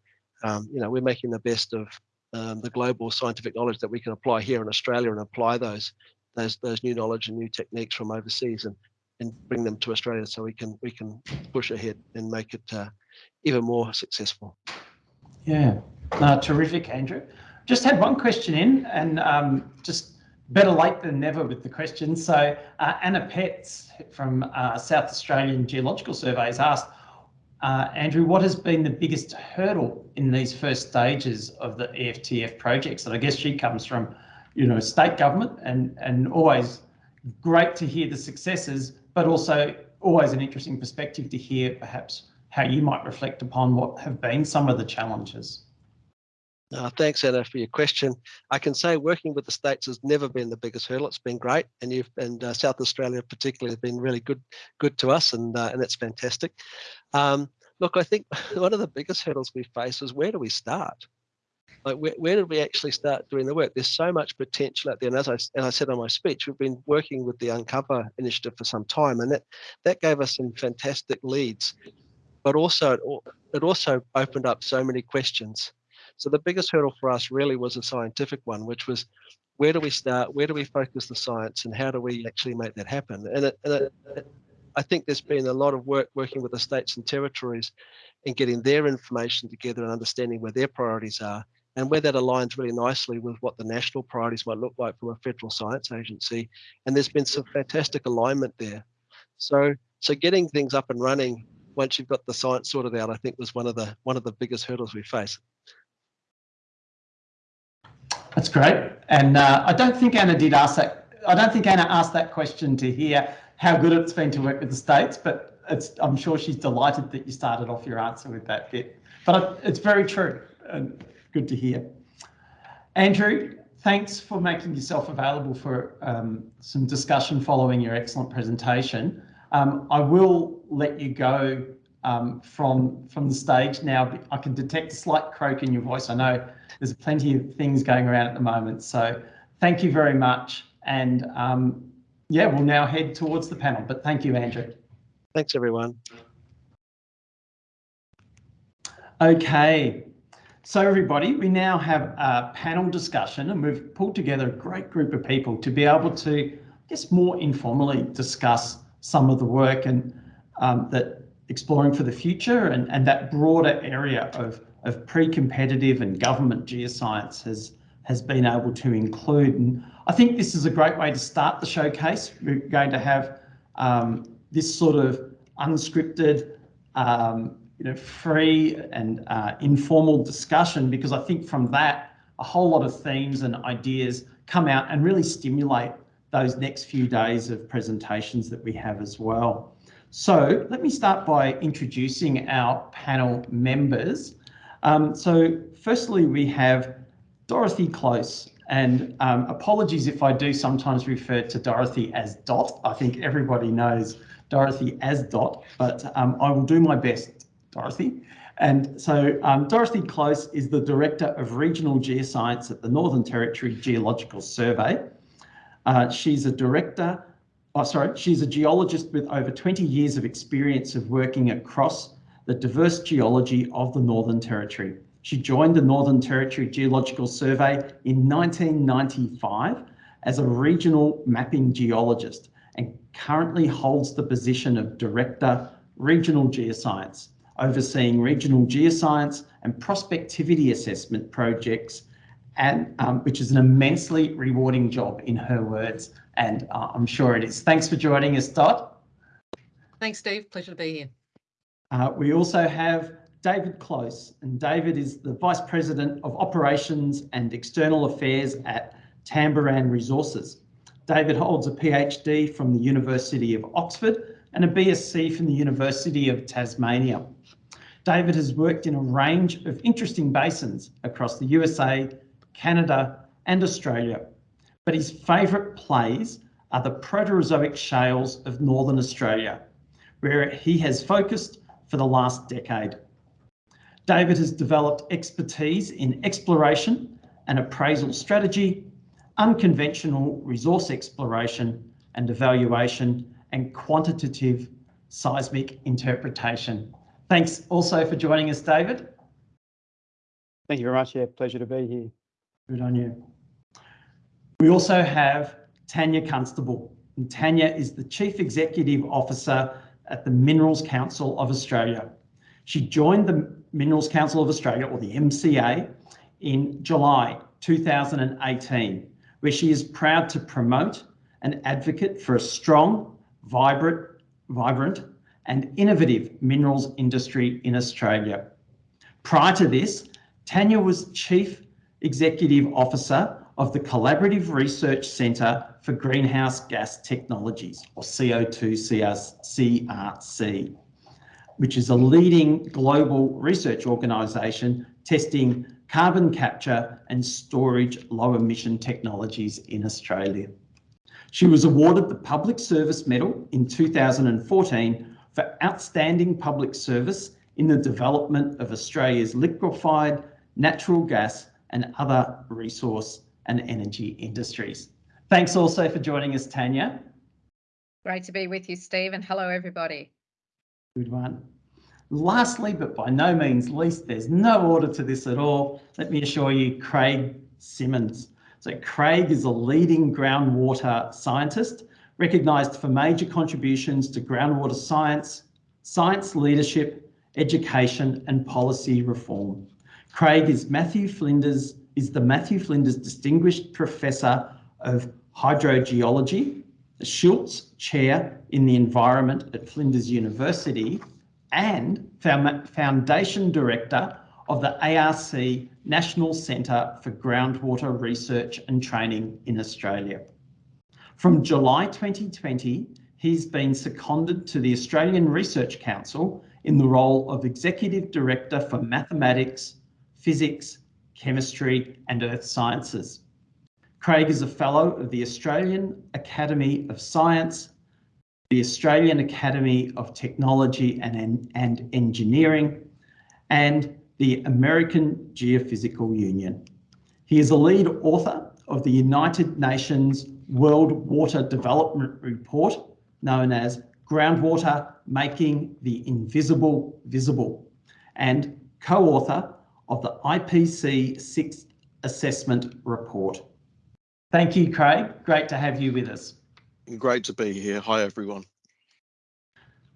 um, you know, we're making the best of um, the global scientific knowledge that we can apply here in Australia and apply those, those, those new knowledge and new techniques from overseas and and bring them to Australia so we can we can push ahead and make it uh, even more successful. Yeah, terrific, Andrew. Just had one question in, and um, just better late than never with the question. So uh, Anna Petz from uh, South Australian Geological Surveys asked, uh, Andrew, what has been the biggest hurdle in these first stages of the EFTF projects? And I guess she comes from, you know, state government and, and always great to hear the successes, but also always an interesting perspective to hear perhaps how you might reflect upon what have been some of the challenges. Uh, thanks, Anna, for your question. I can say working with the states has never been the biggest hurdle. It's been great, and you've and uh, South Australia particularly has been really good, good to us, and uh, and that's fantastic. Um, look, I think one of the biggest hurdles we face is where do we start? Like where, where did we actually start doing the work? There's so much potential out there, and as I as I said on my speech, we've been working with the Uncover initiative for some time, and that that gave us some fantastic leads, but also it, it also opened up so many questions so the biggest hurdle for us really was a scientific one, which was where do we start? Where do we focus the science and how do we actually make that happen? And, it, and it, I think there's been a lot of work working with the states and territories and getting their information together and understanding where their priorities are and where that aligns really nicely with what the national priorities might look like from a federal science agency. And there's been some fantastic alignment there. So, so getting things up and running once you've got the science sorted out, I think was one of the one of the biggest hurdles we face. That's great. And uh, I don't think Anna did ask that. I don't think Anna asked that question to hear how good it's been to work with the states, but I'm sure she's delighted that you started off your answer with that bit. But it's very true and good to hear. Andrew, thanks for making yourself available for um, some discussion following your excellent presentation. Um, I will let you go um, from from the stage now. I can detect a slight croak in your voice. I know there's plenty of things going around at the moment. So thank you very much. And um, yeah, we'll now head towards the panel. But thank you, Andrew. Thanks, everyone. Okay. So everybody, we now have a panel discussion and we've pulled together a great group of people to be able to, I guess, more informally discuss some of the work and um, that exploring for the future and, and that broader area of of pre-competitive and government geoscience has has been able to include. And I think this is a great way to start the showcase. We're going to have um, this sort of unscripted, um, you know, free and uh, informal discussion because I think from that a whole lot of themes and ideas come out and really stimulate those next few days of presentations that we have as well. So let me start by introducing our panel members. Um, so firstly, we have Dorothy Close, and um, apologies if I do sometimes refer to Dorothy as Dot. I think everybody knows Dorothy as Dot, but um, I will do my best, Dorothy. And so um, Dorothy Close is the Director of Regional Geoscience at the Northern Territory Geological Survey. Uh, she's a director, oh, sorry, she's a geologist with over 20 years of experience of working across the diverse geology of the Northern Territory. She joined the Northern Territory Geological Survey in 1995 as a regional mapping geologist and currently holds the position of Director Regional Geoscience, overseeing regional geoscience and prospectivity assessment projects, and um, which is an immensely rewarding job in her words, and uh, I'm sure it is. Thanks for joining us, Dot. Thanks, Steve. Pleasure to be here. Uh, we also have David Close, and David is the Vice President of Operations and External Affairs at Tamboran Resources. David holds a PhD from the University of Oxford and a BSc from the University of Tasmania. David has worked in a range of interesting basins across the USA, Canada and Australia, but his favourite plays are the Proterozoic shales of Northern Australia, where he has focused for the last decade. David has developed expertise in exploration and appraisal strategy, unconventional resource exploration and evaluation, and quantitative seismic interpretation. Thanks also for joining us, David. Thank you very much. Yeah, pleasure to be here. Good on you. We also have Tanya Constable, And Tanya is the Chief Executive Officer at the Minerals Council of Australia. She joined the Minerals Council of Australia, or the MCA, in July 2018, where she is proud to promote and advocate for a strong, vibrant, vibrant and innovative minerals industry in Australia. Prior to this, Tanya was Chief Executive Officer of the Collaborative Research Centre for Greenhouse Gas Technologies, or CO2 CRC, which is a leading global research organisation testing carbon capture and storage low emission technologies in Australia. She was awarded the Public Service Medal in 2014 for outstanding public service in the development of Australia's liquefied natural gas and other resource and energy industries. Thanks also for joining us, Tanya. Great to be with you, Steve, and hello, everybody. Good one. Lastly, but by no means least, there's no order to this at all. Let me assure you, Craig Simmons. So Craig is a leading groundwater scientist, recognised for major contributions to groundwater science, science leadership, education and policy reform. Craig is Matthew Flinders, is the Matthew Flinders Distinguished Professor of Hydrogeology, the Schultz Chair in the Environment at Flinders University, and Foundation Director of the ARC National Centre for Groundwater Research and Training in Australia. From July 2020, he's been seconded to the Australian Research Council in the role of Executive Director for Mathematics, Physics, Chemistry and Earth Sciences. Craig is a Fellow of the Australian Academy of Science, the Australian Academy of Technology and, and Engineering, and the American Geophysical Union. He is a lead author of the United Nations World Water Development Report, known as Groundwater Making the Invisible Visible, and co-author of the IPCC Sixth Assessment Report. Thank you, Craig. Great to have you with us. Great to be here. Hi, everyone.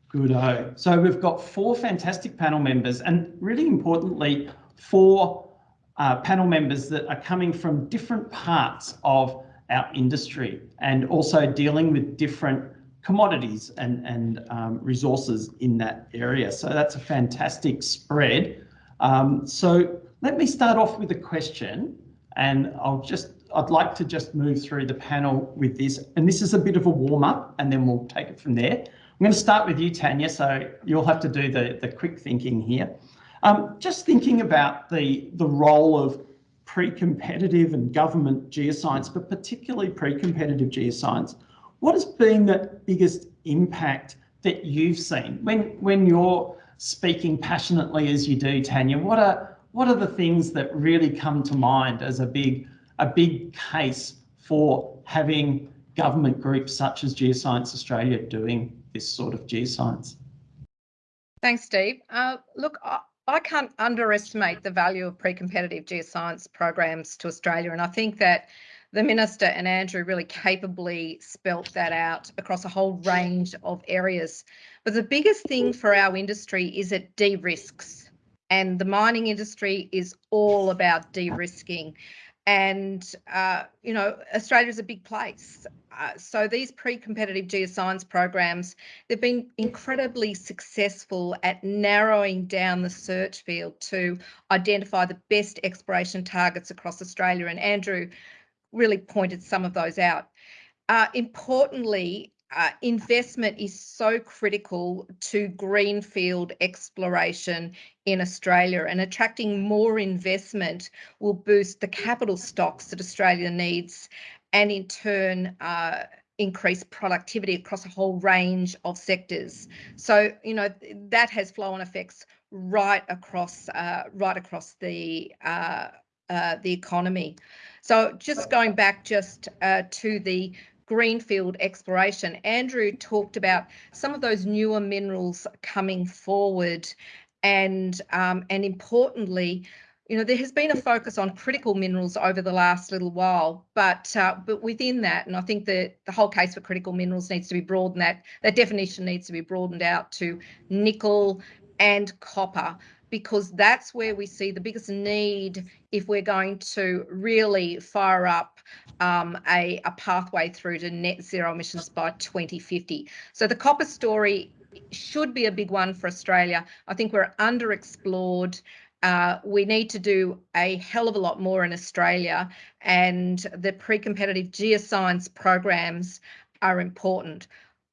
Good. So we've got four fantastic panel members and really importantly, four uh, panel members that are coming from different parts of our industry and also dealing with different commodities and, and um, resources in that area. So that's a fantastic spread. Um, so let me start off with a question and I'll just, I'd like to just move through the panel with this. And this is a bit of a warm up and then we'll take it from there. I'm going to start with you, Tanya, so you'll have to do the, the quick thinking here. Um, just thinking about the, the role of pre-competitive and government geoscience, but particularly pre-competitive geoscience, what has been the biggest impact that you've seen when, when you're speaking passionately as you do, Tanya, what are what are the things that really come to mind as a big a big case for having government groups such as Geoscience Australia doing this sort of geoscience? Thanks, Steve. Uh, look, I, I can't underestimate the value of pre-competitive geoscience programs to Australia, and I think that the Minister and Andrew really capably spelt that out across a whole range of areas. But the biggest thing for our industry is it de-risks. And the mining industry is all about de-risking. And, uh, you know, Australia is a big place. Uh, so these pre-competitive geoscience programs, they've been incredibly successful at narrowing down the search field to identify the best exploration targets across Australia. And Andrew really pointed some of those out. Uh, importantly, uh, investment is so critical to greenfield exploration in Australia and attracting more investment will boost the capital stocks that Australia needs and in turn uh, increase productivity across a whole range of sectors. So, you know, that has flow-on effects right across uh, right across the uh, uh, the economy. So just going back just uh, to the greenfield exploration, Andrew talked about some of those newer minerals coming forward and um, and importantly, you know, there has been a focus on critical minerals over the last little while, but uh, but within that, and I think that the whole case for critical minerals needs to be broadened. That that definition needs to be broadened out to nickel and copper, because that's where we see the biggest need if we're going to really fire up um, a, a pathway through to net zero emissions by 2050. So the copper story should be a big one for Australia. I think we're underexplored. Uh, we need to do a hell of a lot more in Australia, and the pre competitive geoscience programs are important.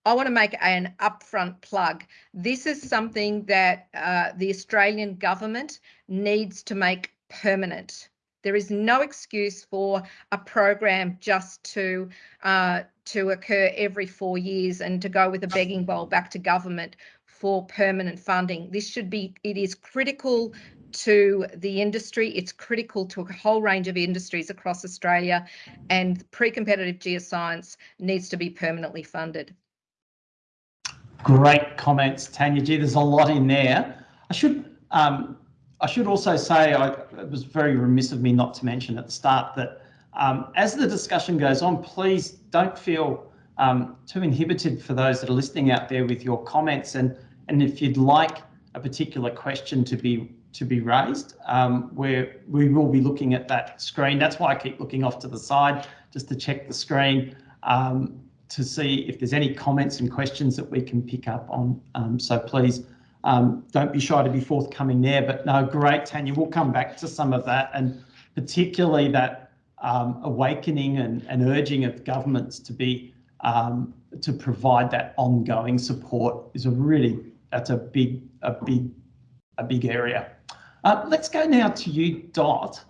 I want to make an upfront plug. This is something that uh, the Australian government needs to make permanent. There is no excuse for a program just to uh, to occur every four years and to go with a begging bowl back to government for permanent funding. This should be, it is critical to the industry. It's critical to a whole range of industries across Australia, and pre competitive geoscience needs to be permanently funded. Great comments, Tanya G. There's a lot in there. I should um, I should also say I, it was very remiss of me not to mention at the start that um, as the discussion goes on, please don't feel um, too inhibited for those that are listening out there with your comments. And, and if you'd like a particular question to be to be raised, um, where we will be looking at that screen. That's why I keep looking off to the side just to check the screen um, to see if there's any comments and questions that we can pick up on. Um, so please um, don't be shy to be forthcoming there. But no, great, Tanya. We'll come back to some of that and particularly that um, awakening and, and, urging of governments to be um, to provide that ongoing support is a really that's a big a big a big area. Uh, let's go now to you, Dot.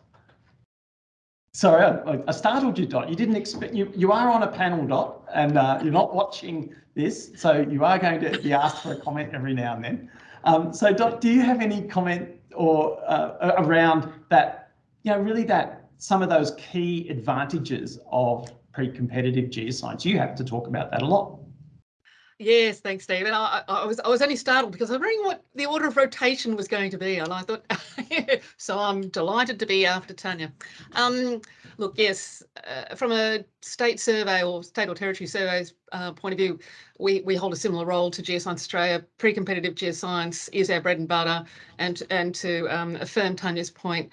Sorry, I, I, startled you, Dot. You didn't expect you. You are on a panel, Dot, and uh, you're not watching this, so you are going to be asked for a comment every now and then. Um, so, Dot, do you have any comment or uh, around that? You know, really that some of those key advantages of pre-competitive geoscience. You have to talk about that a lot. Yes, thanks, David. I, I, was I was only startled because I was wondering what the order of rotation was going to be, and I thought, so I'm delighted to be after Tanya. Um, look, yes, uh, from a state survey or state or territory surveys uh, point of view, we we hold a similar role to Geoscience Australia. Pre-competitive geoscience is our bread and butter, and and to um, affirm Tanya's point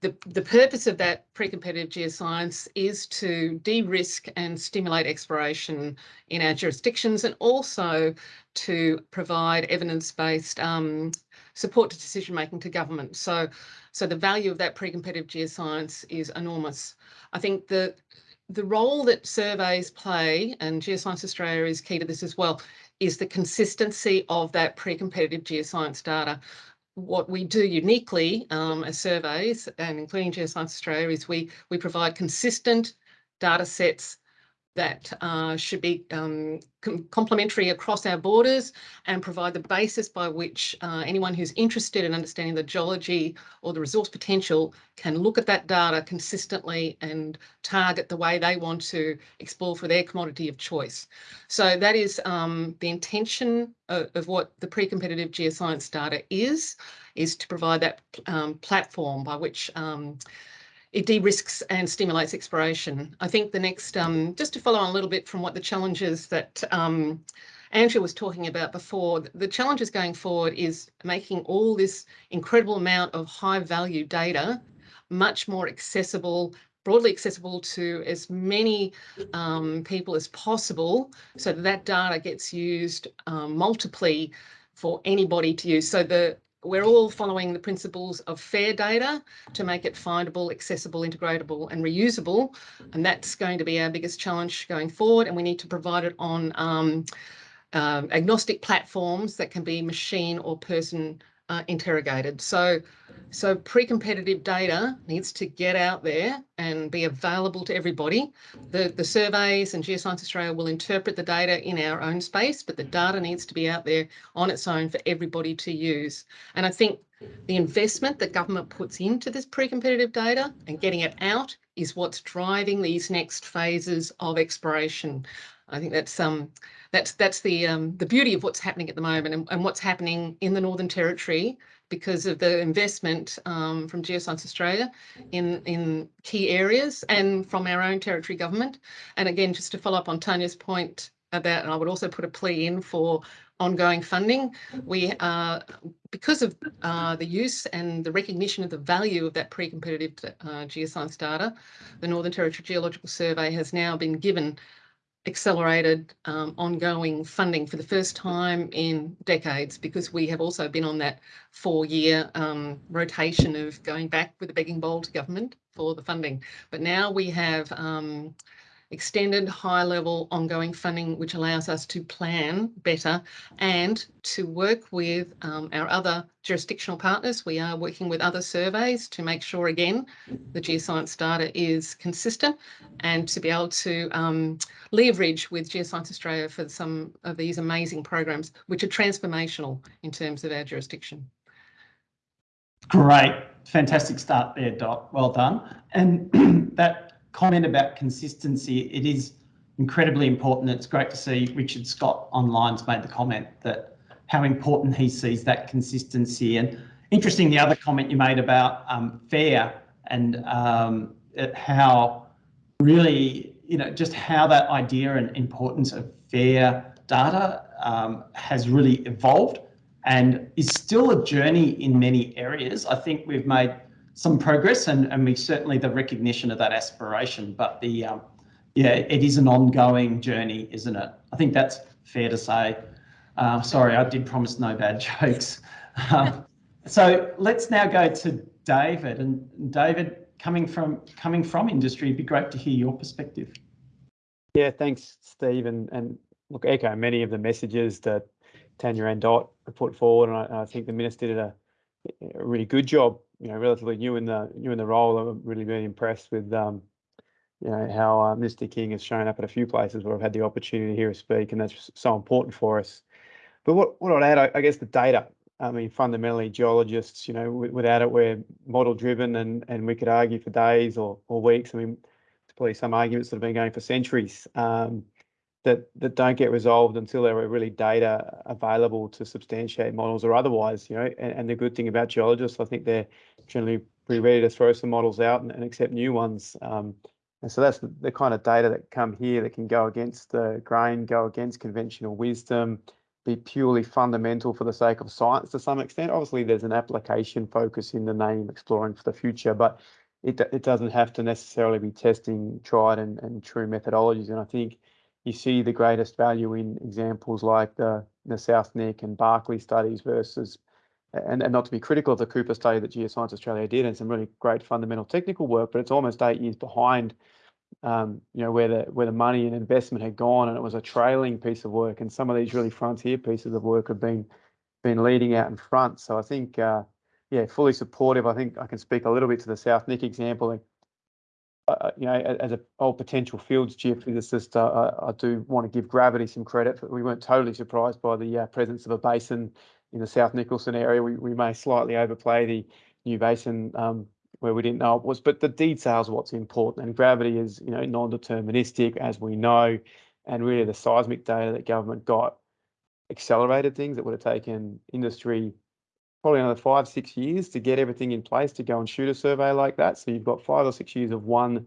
the, the purpose of that pre-competitive geoscience is to de-risk and stimulate exploration in our jurisdictions and also to provide evidence-based um, support to decision making to government. So, so the value of that pre-competitive geoscience is enormous. I think the the role that surveys play, and Geoscience Australia is key to this as well, is the consistency of that pre-competitive geoscience data what we do uniquely um, as surveys and including Geoscience Australia is we, we provide consistent data sets that uh, should be um, com complementary across our borders and provide the basis by which uh, anyone who's interested in understanding the geology or the resource potential can look at that data consistently and target the way they want to explore for their commodity of choice. So that is um, the intention of, of, what the pre-competitive geoscience data is, is to provide that um, platform by which um, it de-risks and stimulates exploration. I think the next, um, just to follow on a little bit from what the challenges that um, Andrew was talking about before, the challenges going forward is making all this incredible amount of high value data much more accessible, broadly accessible to as many um, people as possible so that, that data gets used um, multiply for anybody to use. So the we're all following the principles of fair data to make it findable, accessible, integratable and reusable. And that's going to be our biggest challenge going forward. And we need to provide it on um, uh, agnostic platforms that can be machine or person uh, interrogated. So, so pre-competitive data needs to get out there and be available to everybody. The, the surveys and Geoscience Australia will interpret the data in our own space, but the data needs to be out there on its own for everybody to use. And I think the investment that government puts into this pre-competitive data and getting it out is what's driving these next phases of exploration. I think that's um that's that's the um the beauty of what's happening at the moment and, and what's happening in the Northern Territory because of the investment um, from Geoscience Australia in, in key areas and from our own territory government. And again, just to follow up on Tanya's point about, and I would also put a plea in for ongoing funding. We uh, because of uh, the use and the recognition of the value of that pre-competitive uh, geoscience data, the Northern Territory Geological Survey has now been given accelerated um, ongoing funding for the first time in decades because we have also been on that four-year um, rotation of going back with a begging bowl to government for the funding. But now we have um, extended high level ongoing funding, which allows us to plan better and to work with um, our other jurisdictional partners. We are working with other surveys to make sure, again, the geoscience data is consistent and to be able to um, leverage with Geoscience Australia for some of these amazing programs, which are transformational in terms of our jurisdiction. Great, fantastic start there, Dot. Well done. And that comment about consistency, it is incredibly important. It's great to see Richard Scott online's made the comment that how important he sees that consistency. And interesting, the other comment you made about um, FAIR and um, how really, you know, just how that idea and importance of FAIR data um, has really evolved and is still a journey in many areas. I think we've made some progress and, and we certainly the recognition of that aspiration, but the, um, yeah, it is an ongoing journey, isn't it? I think that's fair to say. Uh, sorry, I did promise no bad jokes. Um, so let's now go to David and David, coming from coming from industry, it'd be great to hear your perspective. Yeah, thanks, Steve, and, and look, echo many of the messages that Tanya and Dot put forward, and I, I think the minister did a, a really good job you know, relatively new in the new in the role. I'm really very impressed with um, you know how uh, Mr. King has shown up at a few places where I've had the opportunity to hear him speak, and that's so important for us. But what what I'd add, I, I guess, the data. I mean, fundamentally, geologists, you know, without it, we're model driven, and and we could argue for days or or weeks. I mean, there's probably some arguments that have been going for centuries. Um, that that don't get resolved until there are really data available to substantiate models or otherwise, you know. And, and the good thing about geologists, I think they're generally pretty ready to throw some models out and, and accept new ones. Um, and so that's the, the, kind of data that come here that can go against the grain, go against conventional wisdom, be purely fundamental for the sake of science to some extent. Obviously, there's an application focus in the name exploring for the future, but it, it doesn't have to necessarily be testing tried and, and true methodologies. And I think you see the greatest value in examples like the, the South Nick and Barkly studies versus, and, and not to be critical of the Cooper study that Geoscience Australia did and some really great fundamental technical work, but it's almost eight years behind, um, you know, where the where the money and investment had gone, and it was a trailing piece of work. And some of these really frontier pieces of work have been been leading out in front. So I think, uh, yeah, fully supportive. I think I can speak a little bit to the South Nick example uh, you know, as an old potential fields geophysicist, uh, I do want to give gravity some credit. But We weren't totally surprised by the uh, presence of a basin in the South Nicholson area. We, we may slightly overplay the new basin um, where we didn't know it was, but the details what's important. And gravity is, you know, non-deterministic, as we know, and really the seismic data that government got accelerated things that would have taken industry probably another five, six years to get everything in place to go and shoot a survey like that. So you've got five or six years of one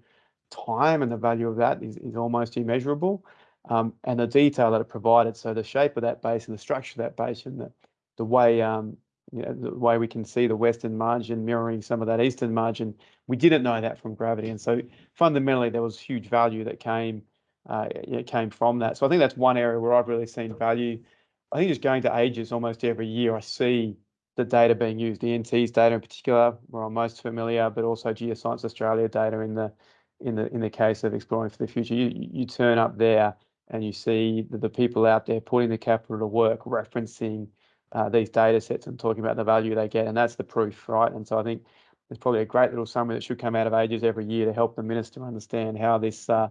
time and the value of that is, is almost immeasurable. Um, and the detail that it provided, so the shape of that basin, the structure of that basin, the, the way um, you know, the way we can see the western margin mirroring some of that eastern margin, we didn't know that from gravity. And so fundamentally, there was huge value that came uh, came from that. So I think that's one area where I've really seen value. I think just going to AGES almost every year, I see the data being used, the NT's data in particular, where I'm most familiar, but also Geoscience Australia data in the in the in the case of exploring for the future. You you turn up there and you see the, the people out there putting the capital to work, referencing uh, these data sets and talking about the value they get, and that's the proof, right? And so I think there's probably a great little summary that should come out of AGES every year to help the minister understand how this, uh,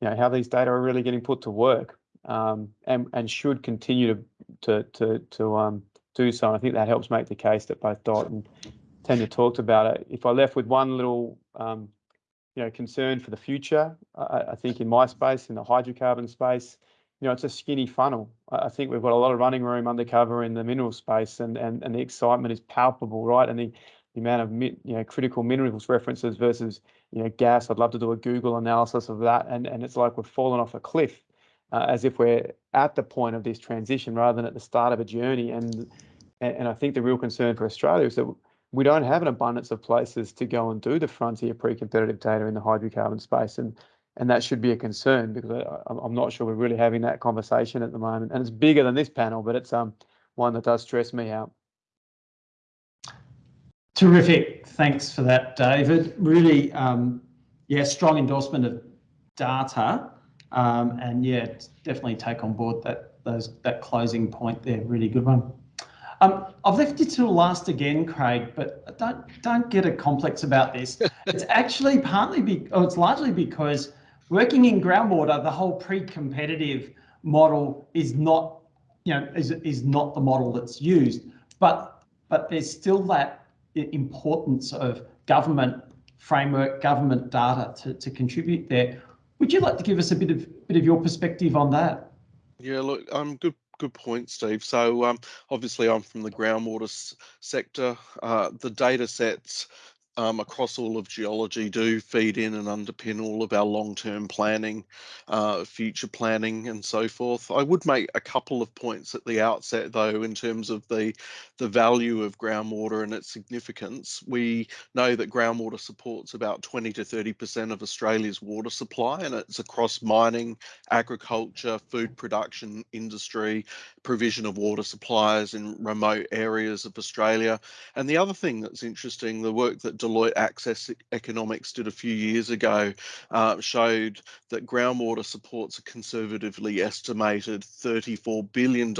you know, how these data are really getting put to work, um, and and should continue to to to to um, do so. And I think that helps make the case that both Dot and Tanya talked about it. If I left with one little, um, you know, concern for the future, I, I, think in my space, in the hydrocarbon space, you know, it's a skinny funnel. I think we've got a lot of running room undercover in the mineral space, and and and the excitement is palpable, right? And the the amount of you know critical minerals references versus you know gas. I'd love to do a Google analysis of that, and and it's like we've fallen off a cliff, uh, as if we're at the point of this transition rather than at the start of a journey. And and I think the real concern for Australia is that we don't have an abundance of places to go and do the frontier pre-competitive data in the hydrocarbon space, and and that should be a concern because I, I'm not sure we're really having that conversation at the moment. And it's bigger than this panel, but it's um one that does stress me out. Terrific. Thanks for that, David. Really, um, yeah, strong endorsement of data. Um, and yeah, definitely take on board that those that closing point there. Really good one. Um, I've left you till last again, Craig, but don't don't get a complex about this. it's actually partly be, oh, it's largely because working in groundwater, the whole pre-competitive model is not, you know, is is not the model that's used. But but there's still that importance of government framework, government data to, to contribute there. Would you like to give us a bit of bit of your perspective on that? Yeah, look, um, good good point, Steve. So um, obviously, I'm from the groundwater sector. Uh, the data sets um, across all of geology do feed in and underpin all of our long-term planning, uh, future planning and so forth. I would make a couple of points at the outset though in terms of the, the value of groundwater and its significance. We know that groundwater supports about 20 to 30% of Australia's water supply and it's across mining, agriculture, food production, industry, provision of water supplies in remote areas of Australia. And the other thing that's interesting, the work that Deloitte Access Economics did a few years ago uh, showed that groundwater supports a conservatively estimated $34 billion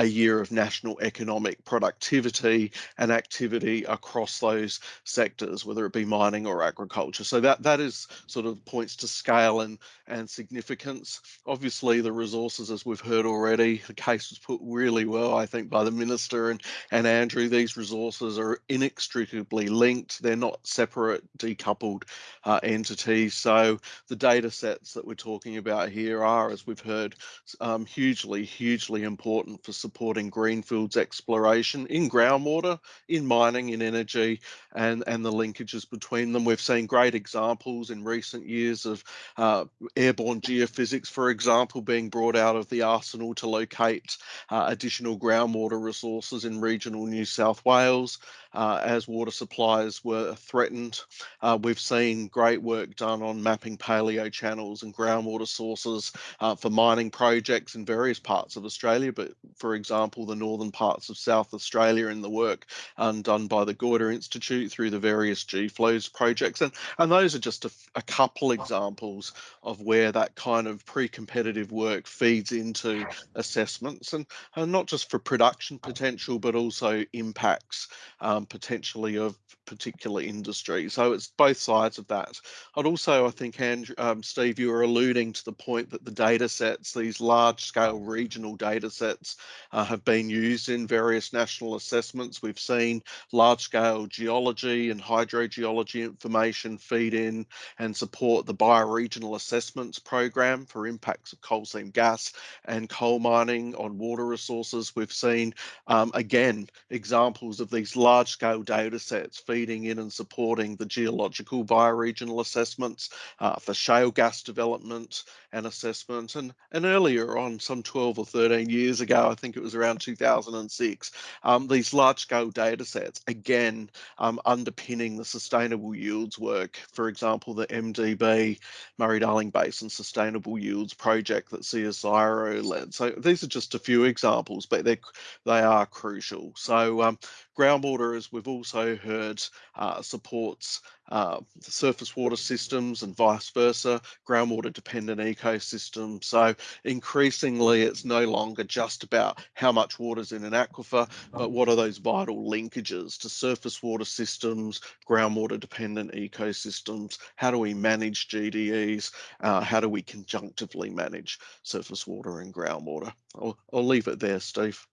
a year of national economic productivity and activity across those sectors, whether it be mining or agriculture. So that that is sort of points to scale and and significance. Obviously, the resources, as we've heard already, the case was put really well, I think, by the minister and and Andrew. These resources are inextricably linked. They're not separate, decoupled uh, entities. So the data sets that we're talking about here are, as we've heard, um, hugely, hugely important for supporting greenfields exploration in groundwater, in mining, in energy, and, and the linkages between them. We've seen great examples in recent years of uh, airborne geophysics, for example, being brought out of the arsenal to locate uh, additional groundwater resources in regional New South Wales uh, as water supplies were threatened. Uh, we've seen great work done on mapping paleo channels and groundwater sources uh, for mining projects in various parts of Australia, but for example, the northern parts of South Australia in the work um, done by the Goyder Institute through the various GFLOWS projects. And, and those are just a, a couple examples of where that kind of pre-competitive work feeds into assessments and, and not just for production potential, but also impacts um, potentially of particular industry. So it's both sides of that. I'd also, I think, Andrew, um, Steve, you were alluding to the point that the data sets, these large scale regional data sets, uh, have been used in various national assessments. We've seen large scale geology and hydrogeology information feed in and support the bioregional assessments program for impacts of coal seam gas and coal mining on water resources. We've seen, um, again, examples of these large large-scale data sets feeding in and supporting the geological bioregional assessments uh, for shale gas development and assessment. And, and earlier on, some 12 or 13 years ago, I think it was around 2006, um, these large-scale data sets, again, um, underpinning the sustainable yields work. For example, the MDB, Murray-Darling Basin Sustainable Yields Project that CSIRO led. So these are just a few examples, but they they are crucial. So um, groundwater, as we've also heard, uh, supports uh, surface water systems and vice versa, groundwater dependent ecosystems. So increasingly, it's no longer just about how much water's in an aquifer, but what are those vital linkages to surface water systems, groundwater dependent ecosystems? How do we manage GDEs? Uh, how do we conjunctively manage surface water and groundwater? I'll, I'll leave it there, Steve.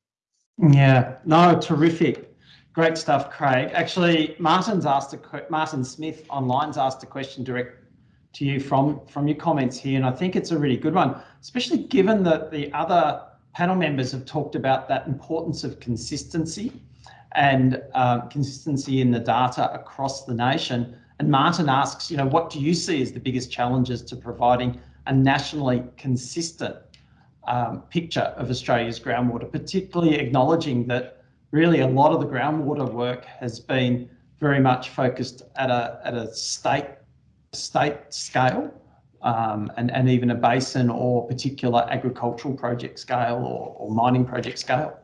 Yeah, no, terrific. Great stuff, Craig. Actually, Martin's asked a Martin Smith online's asked a question direct to you from, from your comments here, and I think it's a really good one, especially given that the other panel members have talked about that importance of consistency and um, consistency in the data across the nation. And Martin asks, you know, what do you see as the biggest challenges to providing a nationally consistent um, picture of Australia's groundwater, particularly acknowledging that really a lot of the groundwater work has been very much focused at a, at a state, state scale um, and, and even a basin or particular agricultural project scale or, or mining project scale?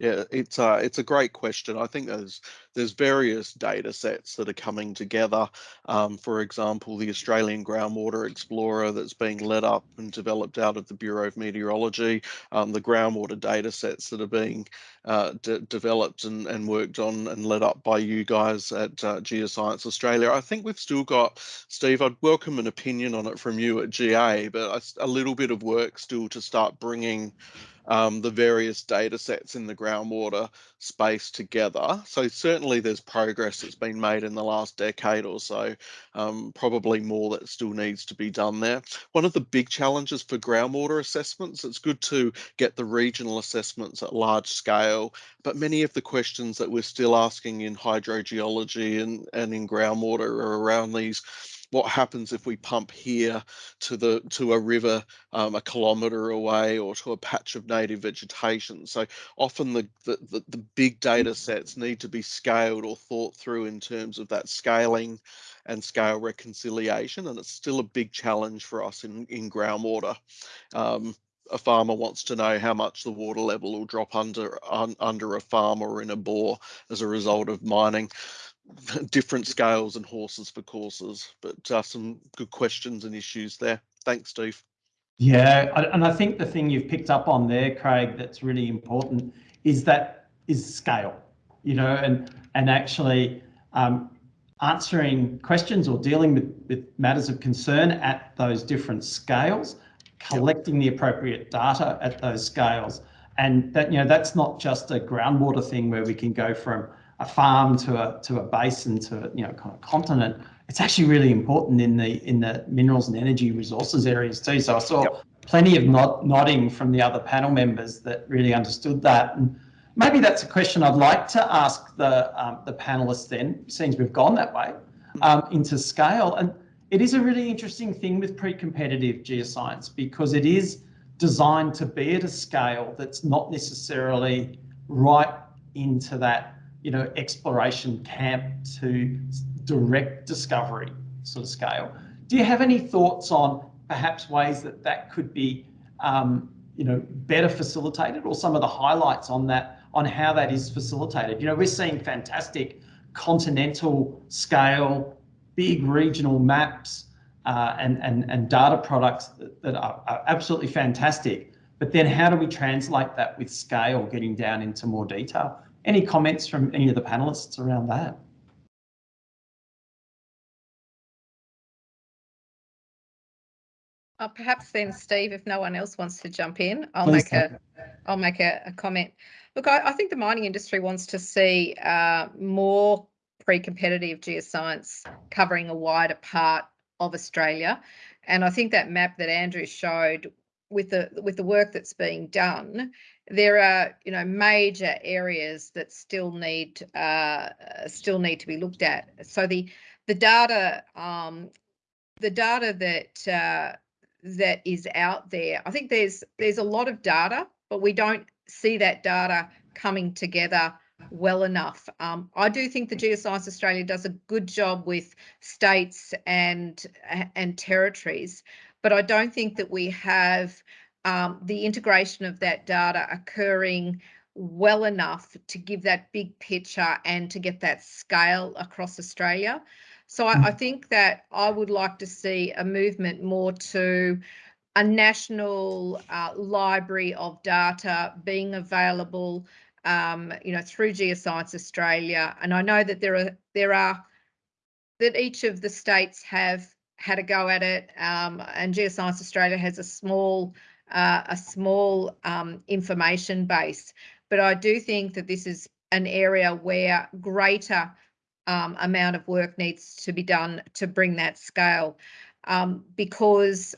Yeah, it's a it's a great question. I think there's there's various data sets that are coming together. Um, for example, the Australian Groundwater Explorer that's being led up and developed out of the Bureau of Meteorology, um, the groundwater data sets that are being uh, developed and, and worked on and led up by you guys at uh, Geoscience Australia. I think we've still got, Steve, I'd welcome an opinion on it from you at GA, but a, a little bit of work still to start bringing um, the various data sets in the groundwater space together. So certainly there's progress that's been made in the last decade or so, um, probably more that still needs to be done there. One of the big challenges for groundwater assessments, it's good to get the regional assessments at large scale, but many of the questions that we're still asking in hydrogeology and, and in groundwater are around these what happens if we pump here to the to a river um, a kilometre away or to a patch of native vegetation. So often the, the, the, the big data sets need to be scaled or thought through in terms of that scaling and scale reconciliation. And it's still a big challenge for us in, in groundwater. Um, a farmer wants to know how much the water level will drop under un, under a farm or in a bore as a result of mining. different scales and horses for courses, but uh, some good questions and issues there. Thanks, Steve. Yeah, and I think the thing you've picked up on there, Craig, that's really important is that is scale, you know, and and actually um, answering questions or dealing with, with matters of concern at those different scales, collecting the appropriate data at those scales. And that, you know, that's not just a groundwater thing where we can go from a farm to a to a basin to a, you know kind of continent, it's actually really important in the in the minerals and energy resources areas too. So I saw yep. plenty of nod, nodding from the other panel members that really understood that. And maybe that's a question I'd like to ask the um, the panelists then, since we've gone that way, um, into scale. And it is a really interesting thing with pre-competitive geoscience because it is designed to be at a scale that's not necessarily right into that you know, exploration camp to direct discovery sort of scale. Do you have any thoughts on perhaps ways that that could be, um, you know, better facilitated or some of the highlights on that, on how that is facilitated? You know, we're seeing fantastic continental scale, big regional maps uh, and, and, and data products that, that are, are absolutely fantastic. But then how do we translate that with scale, getting down into more detail? Any comments from any of the panelists around that? Uh, perhaps then, Steve, if no one else wants to jump in, I'll Please make a, I'll make a, a comment. Look, I, I, think the mining industry wants to see uh, more pre-competitive geoscience covering a wider part of Australia, and I think that map that Andrew showed with the with the work that's being done there are you know major areas that still need uh, still need to be looked at. So the the data um, the data that uh, that is out there, I think there's there's a lot of data, but we don't see that data coming together well enough. Um, I do think the Geoscience Australia does a good job with states and and territories, but I don't think that we have um, the integration of that data occurring well enough to give that big picture and to get that scale across Australia. So I, I, think that I would like to see a movement more to a national uh, library of data being available, um, you know, through Geoscience Australia. And I know that there are there are that each of the states have had a go at it, um, and Geoscience Australia has a small uh, a small um, information base. But I do think that this is an area where greater um, amount of work needs to be done to bring that scale. um, because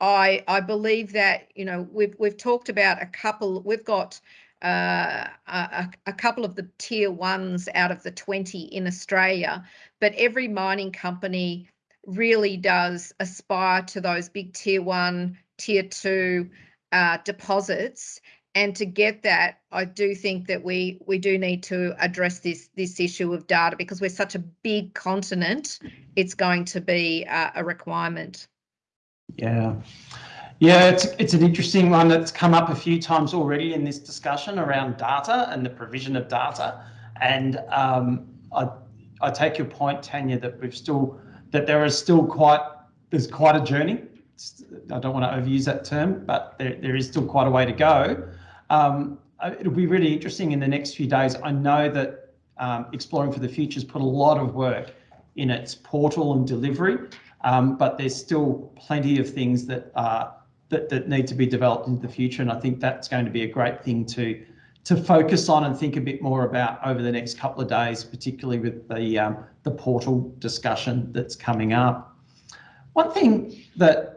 I I believe that you know we've we've talked about a couple. We've got uh, a, a, couple of the tier ones out of the 20 in Australia, but every mining company really does aspire to those big tier one, tier two uh, deposits. And to get that, I do think that we we do need to address this this issue of data because we're such a big continent. It's going to be uh, a requirement. Yeah. Yeah, it's, it's an interesting one that's come up a few times already in this discussion around data and the provision of data. And um, I, I take your point, Tanya, that we've still, that there is still quite, there's quite a journey. I don't want to overuse that term, but there, there is still quite a way to go. Um, uh, it'll be really interesting in the next few days. I know that um, Exploring for the Future has put a lot of work in its portal and delivery, um, but there's still plenty of things that are that, that need to be developed into the future. And I think that's going to be a great thing to to focus on and think a bit more about over the next couple of days, particularly with the um, the portal discussion that's coming up. One thing that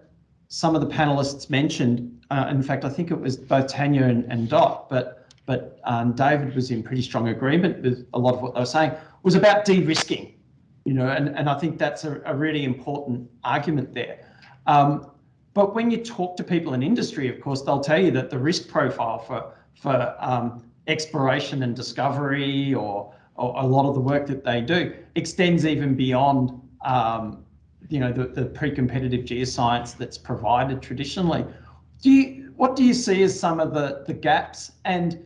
some of the panelists mentioned, uh, in fact, I think it was both Tanya and, and Dot, but but um, David was in pretty strong agreement with a lot of what they were saying, was about de-risking, you know, and, and I think that's a, a really important argument there. Um, but when you talk to people in industry, of course, they'll tell you that the risk profile for for um, exploration and discovery or, or, a lot of the work that they do extends even beyond um, you know the, the pre-competitive geoscience that's provided traditionally. Do you what do you see as some of the the gaps? And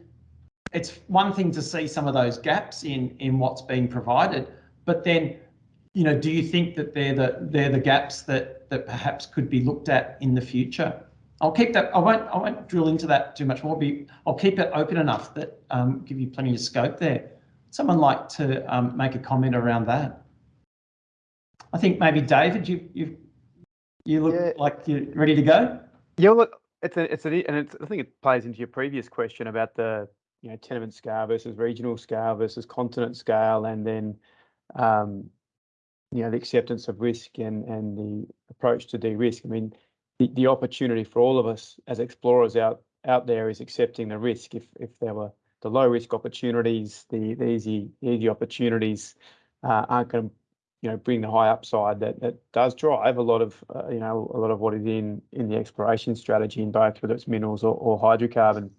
it's one thing to see some of those gaps in in what's being provided, but then you know, do you think that they're the they're the gaps that that perhaps could be looked at in the future? I'll keep that. I won't. I won't drill into that too much more. Be I'll keep it open enough that um, give you plenty of scope there. Someone like to um, make a comment around that? I think maybe David, you you you look yeah. like you're ready to go. Yeah, look, it's a it's a and it's, I think it plays into your previous question about the you know tenement scale versus regional scale versus continent scale, and then um, you know the acceptance of risk and and the approach to de-risk. I mean, the, the opportunity for all of us as explorers out out there is accepting the risk. If if there were the low risk opportunities, the, the easy easy opportunities uh, aren't going to you know bring the high upside that that does drive a lot of uh, you know a lot of what is in in the exploration strategy in both whether it's minerals or, or hydrocarbon.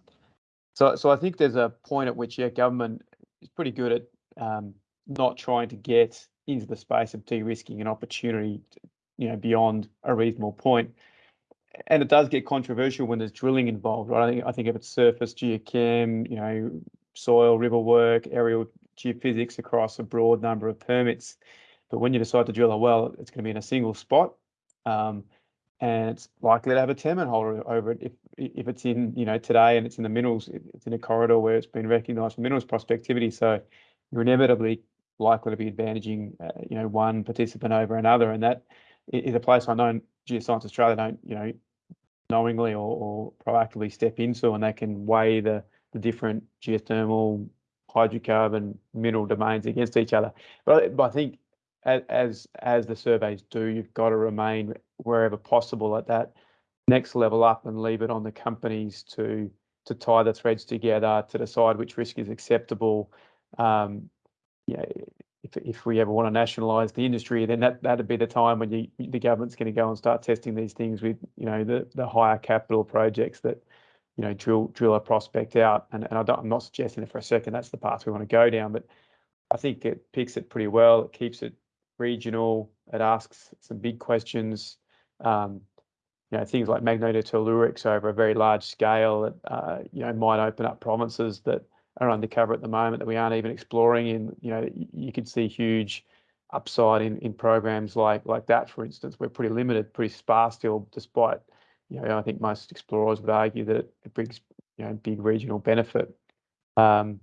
So so I think there's a point at which yeah government is pretty good at um, not trying to get into the space of de-risking an opportunity, you know, beyond a reasonable point. And it does get controversial when there's drilling involved, right? I think I think if it's surface geochem, you know, soil, river work, aerial geophysics across a broad number of permits. But when you decide to drill a well, it's going to be in a single spot. Um, and it's likely to have a tenement holder over it if if it's in you know today and it's in the minerals it's in a corridor where it's been recognized for minerals prospectivity so you're inevitably likely to be advantaging, uh, you know, one participant over another. And that is a place I know Geoscience Australia don't, you know, knowingly or, or proactively step into, and they can weigh the, the different geothermal, hydrocarbon, mineral domains against each other. But, but I think as as the surveys do, you've got to remain wherever possible at that next level up and leave it on the companies to to tie the threads together to decide which risk is acceptable. Um, if, if we ever want to nationalise the industry, then that that'd be the time when you, the government's going to go and start testing these things with you know the the higher capital projects that you know drill drill a prospect out. And and I don't, I'm not suggesting it for a second that's the path we want to go down, but I think it picks it pretty well. It keeps it regional. It asks some big questions. Um, you know things like magnetotellurics over a very large scale that uh, you know might open up provinces that are undercover at the moment that we aren't even exploring in, you know, you could see huge upside in, in programs like like that, for instance. We're pretty limited, pretty sparse still, despite, you know, I think most explorers would argue that it brings, you know, big regional benefit. Um,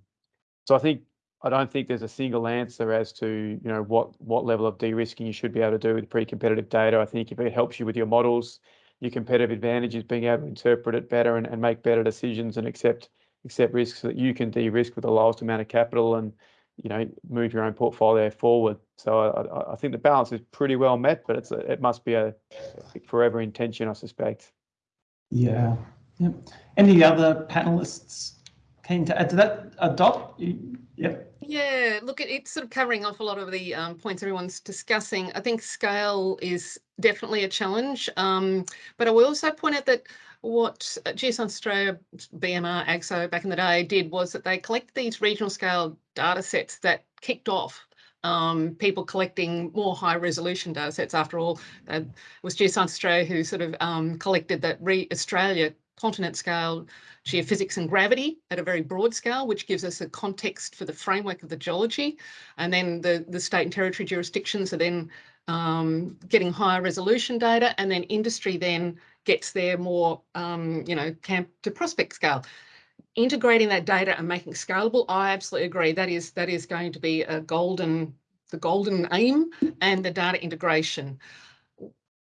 so I think I don't think there's a single answer as to you know what what level of de-risking you should be able to do with pre-competitive data. I think if it helps you with your models, your competitive advantage is being able to interpret it better and, and make better decisions and accept accept risks that you can de-risk with the lowest amount of capital and you know, move your own portfolio forward. So I, I think the balance is pretty well met, but it's a, it must be a forever intention, I suspect. Yeah. Yep. Any other panelists keen to add to that? Uh, Dot? Yep. Yeah, look, it's sort of covering off a lot of the um, points everyone's discussing. I think scale is definitely a challenge, um, but I will also point out that what Geoscience Australia, BMR, AGSO back in the day did was that they collected these regional scale data sets that kicked off um, people collecting more high resolution data sets. After all, it was Geoscience Australia who sort of um, collected that re Australia continent scale geophysics and gravity at a very broad scale, which gives us a context for the framework of the geology. And then the, the state and territory jurisdictions are then um, getting higher resolution data and then industry then gets there more, um, you know, camp to prospect scale. Integrating that data and making scalable, I absolutely agree. That is that is going to be a golden, the golden aim and the data integration.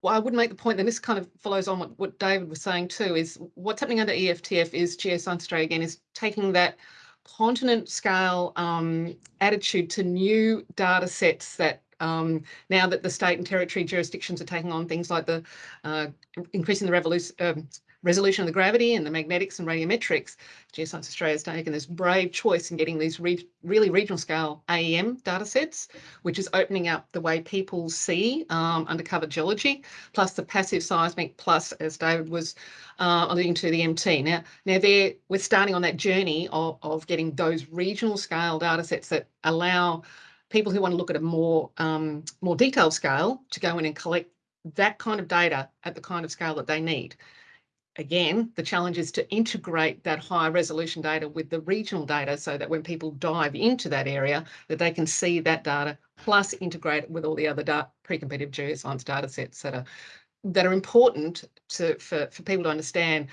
Well, I would make the point, that this kind of follows on what, what David was saying too, is what's happening under EFTF is Geoscience Australia again is taking that continent scale um, attitude to new data sets that um, now that the state and territory jurisdictions are taking on things like the uh, increasing the um, resolution of the gravity and the magnetics and radiometrics, Geoscience Australia has taken this brave choice in getting these re really regional scale AEM data sets, which is opening up the way people see um, undercover geology, plus the passive seismic, plus, as David was uh, alluding to, the MT. Now, now there we're starting on that journey of, of getting those regional scale data sets that allow people who want to look at a more um, more detailed scale to go in and collect that kind of data at the kind of scale that they need. Again, the challenge is to integrate that high resolution data with the regional data so that when people dive into that area, that they can see that data plus integrate it with all the other pre-competitive geoscience data sets that are that are important to for, for people to understand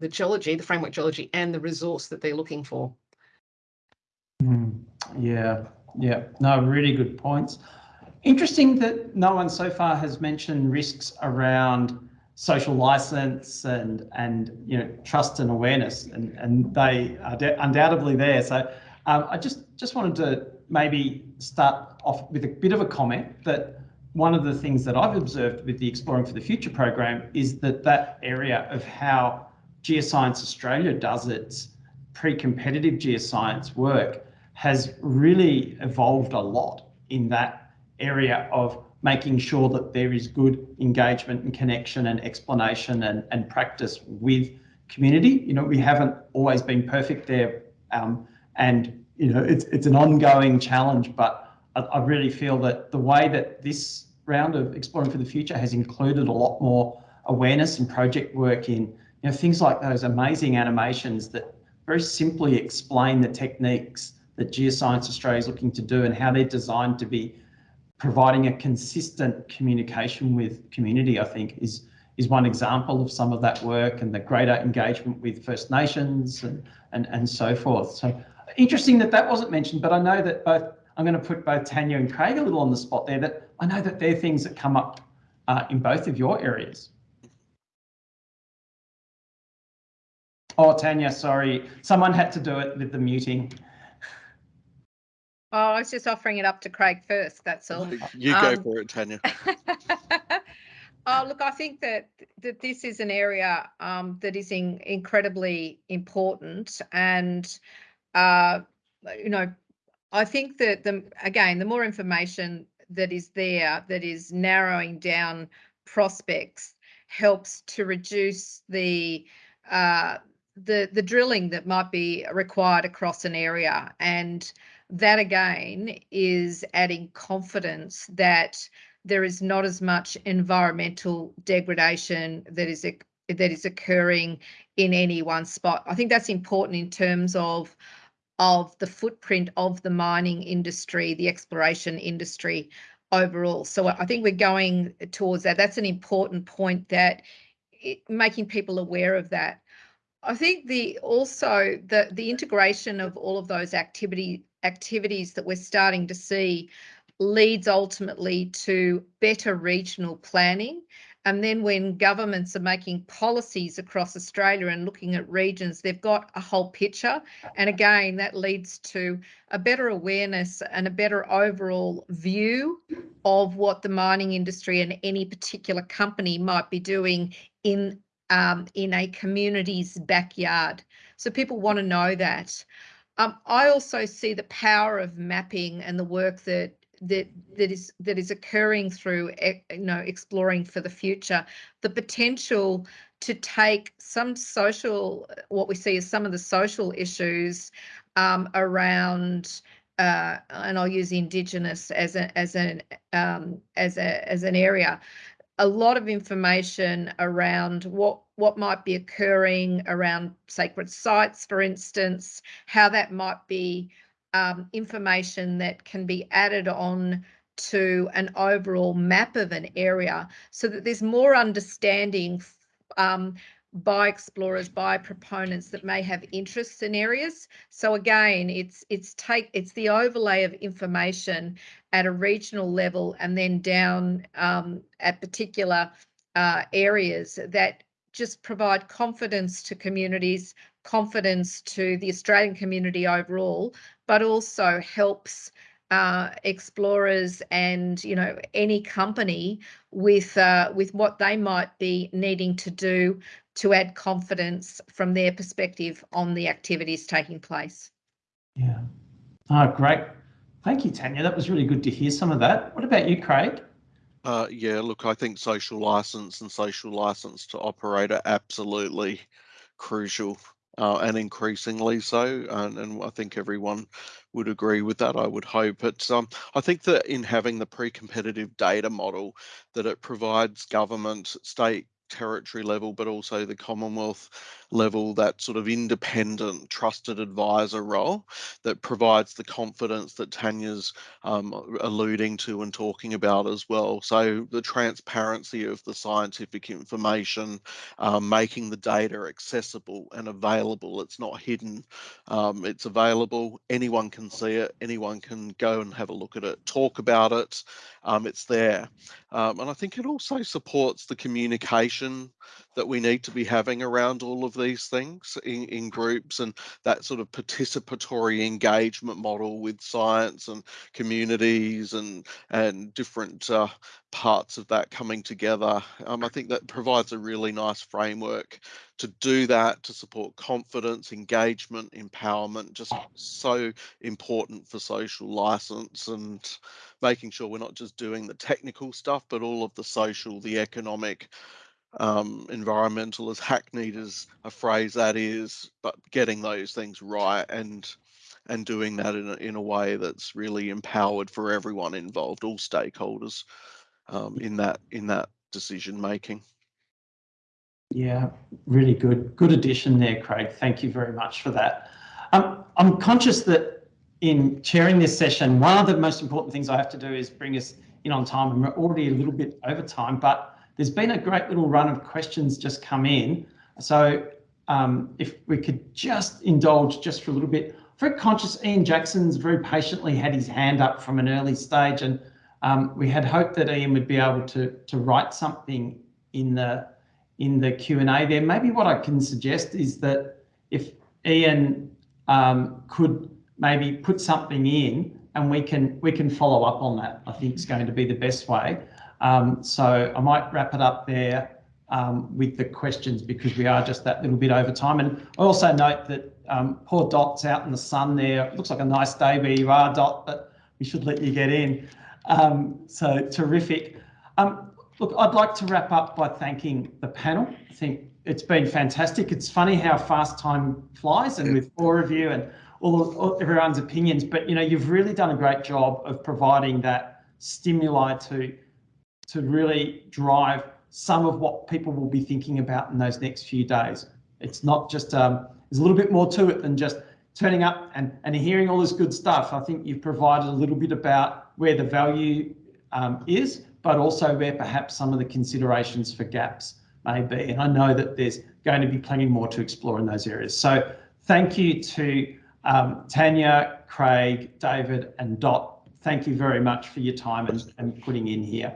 the geology, the framework geology, and the resource that they're looking for. Mm, yeah, yeah, no, really good points. Interesting that no one so far has mentioned risks around social license and and you know trust and awareness, and and they are undoubtedly there. So um, I just just wanted to maybe start off with a bit of a comment that one of the things that I've observed with the Exploring for the Future program is that that area of how Geoscience Australia does its pre-competitive geoscience work has really evolved a lot in that area of making sure that there is good engagement and connection and explanation and, and practice with community. You know, we haven't always been perfect there. Um, and, you know, it's, it's an ongoing challenge, but I, I really feel that the way that this round of Exploring for the Future has included a lot more awareness and project work in, you know, things like those amazing animations that very simply explain the techniques that Geoscience Australia is looking to do and how they're designed to be providing a consistent communication with community, I think is is one example of some of that work and the greater engagement with First Nations and, and, and so forth. So interesting that that wasn't mentioned, but I know that both, I'm going to put both Tanya and Craig a little on the spot there, that I know that they're things that come up uh, in both of your areas. Oh, Tanya, sorry. Someone had to do it with the muting. Oh, I was just offering it up to Craig first. That's all. You go um, for it, Tanya. oh, look, I think that that this is an area um, that is in, incredibly important, and uh, you know, I think that the again, the more information that is there, that is narrowing down prospects, helps to reduce the uh, the the drilling that might be required across an area and that again is adding confidence that there is not as much environmental degradation that is that is occurring in any one spot. I think that's important in terms of of the footprint of the mining industry, the exploration industry overall. So I think we're going towards that. That's an important point that it, making people aware of that. I think the also the the integration of all of those activity activities that we're starting to see leads ultimately to better regional planning And then when governments are making policies across Australia and looking at regions, they've got a whole picture. And again, that leads to a better awareness and a better overall view of what the mining industry and any particular company might be doing in um, in a community's backyard. So people want to know that. Um, I also see the power of mapping and the work that that that is that is occurring through you know exploring for the future. The potential to take some social what we see as some of the social issues um, around uh, and I'll use indigenous as a as an um, as a as an area a lot of information around what what might be occurring around sacred sites for instance how that might be um, information that can be added on to an overall map of an area so that there's more understanding um, by explorers by proponents that may have interests in areas. So again it's it's take it's the overlay of information at a regional level and then down um, at particular uh, areas that just provide confidence to communities confidence to the Australian community overall, but also helps uh, explorers and you know any company with uh, with what they might be needing to do to add confidence from their perspective on the activities taking place. Yeah. Oh, great. Thank you, Tanya. That was really good to hear some of that. What about you, Craig? Uh, yeah, look, I think social license and social license to operate are absolutely crucial uh, and increasingly so. And, and, I think everyone would agree with that. I would hope. It's um, I think that in having the pre-competitive data model, that it provides government, state territory level, but also the Commonwealth level, that sort of independent, trusted advisor role that provides the confidence that Tanya's um, alluding to and talking about as well. So the transparency of the scientific information, um, making the data accessible and available. It's not hidden. Um, it's available. Anyone can see it. Anyone can go and have a look at it, talk about it. Um, it's there. Um, and I think it also supports the communication that we need to be having around all of these things in, in groups and that sort of participatory engagement model with science and communities and and different uh, parts of that coming together. Um, I think that provides a really nice framework to do that, to support confidence, engagement, empowerment, just so important for social license and making sure we're not just doing the technical stuff, but all of the social, the economic, um, environmental, as hackneyed as a phrase that is, but getting those things right and and doing that in a, in a way that's really empowered for everyone involved, all stakeholders um, in that in that decision making. Yeah, really good, good addition there, Craig. Thank you very much for that. Um, I'm conscious that in chairing this session, one of the most important things I have to do is bring us in on time, and we're already a little bit over time, but there's been a great little run of questions just come in. So um, if we could just indulge just for a little bit. Very conscious, Ian Jackson's very patiently had his hand up from an early stage and um, we had hoped that Ian would be able to, to write something in the in the Q&A there. Maybe what I can suggest is that if Ian um, could maybe put something in and we can we can follow up on that, I think is going to be the best way. Um, so I might wrap it up there um, with the questions because we are just that little bit over time. And I also note that um, poor Dot's out in the sun there. It looks like a nice day where you are, Dot, but we should let you get in. Um, so terrific. Um, look, I'd like to wrap up by thanking the panel. I think it's been fantastic. It's funny how fast time flies and with four of you and all, all everyone's opinions, but you know, you've really done a great job of providing that stimuli to to really drive some of what people will be thinking about in those next few days. It's not just, um, there's a little bit more to it than just turning up and, and hearing all this good stuff. I think you've provided a little bit about where the value um, is, but also where perhaps some of the considerations for gaps may be. And I know that there's going to be plenty more to explore in those areas. So thank you to um, Tanya, Craig, David and Dot. Thank you very much for your time and, and putting in here.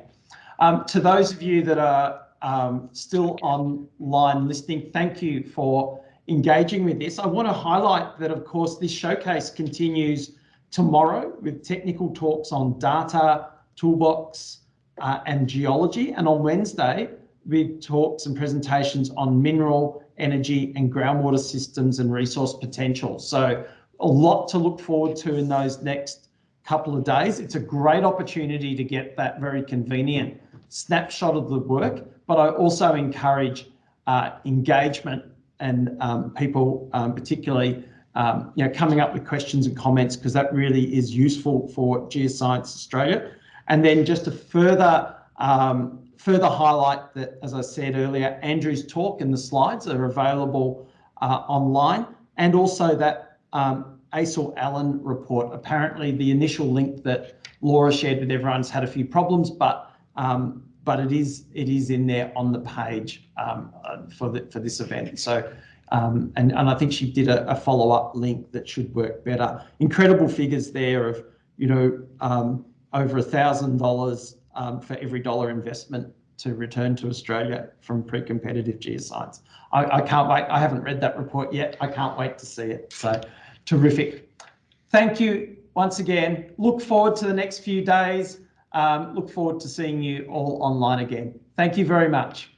Um, to those of you that are um, still online listening, thank you for engaging with this. I want to highlight that, of course, this showcase continues tomorrow with technical talks on data, toolbox, uh, and geology. And on Wednesday, with talks and presentations on mineral, energy, and groundwater systems and resource potential. So a lot to look forward to in those next couple of days. It's a great opportunity to get that very convenient snapshot of the work, but I also encourage uh, engagement and um, people, um, particularly, um, you know, coming up with questions and comments because that really is useful for Geoscience Australia. And then just to further um, further highlight that, as I said earlier, Andrew's talk and the slides are available uh, online, and also that um, Acil Allen report. Apparently, the initial link that Laura shared with everyone's had a few problems, but um, but it is it is in there on the page um, for the, for this event. So. Um, and, and I think she did a, a follow-up link that should work better. Incredible figures there of, you know, um, over a thousand dollars um, for every dollar investment to return to Australia from pre-competitive geoscience. I, I can't wait. I haven't read that report yet. I can't wait to see it. So terrific. Thank you once again. Look forward to the next few days. Um, look forward to seeing you all online again. Thank you very much.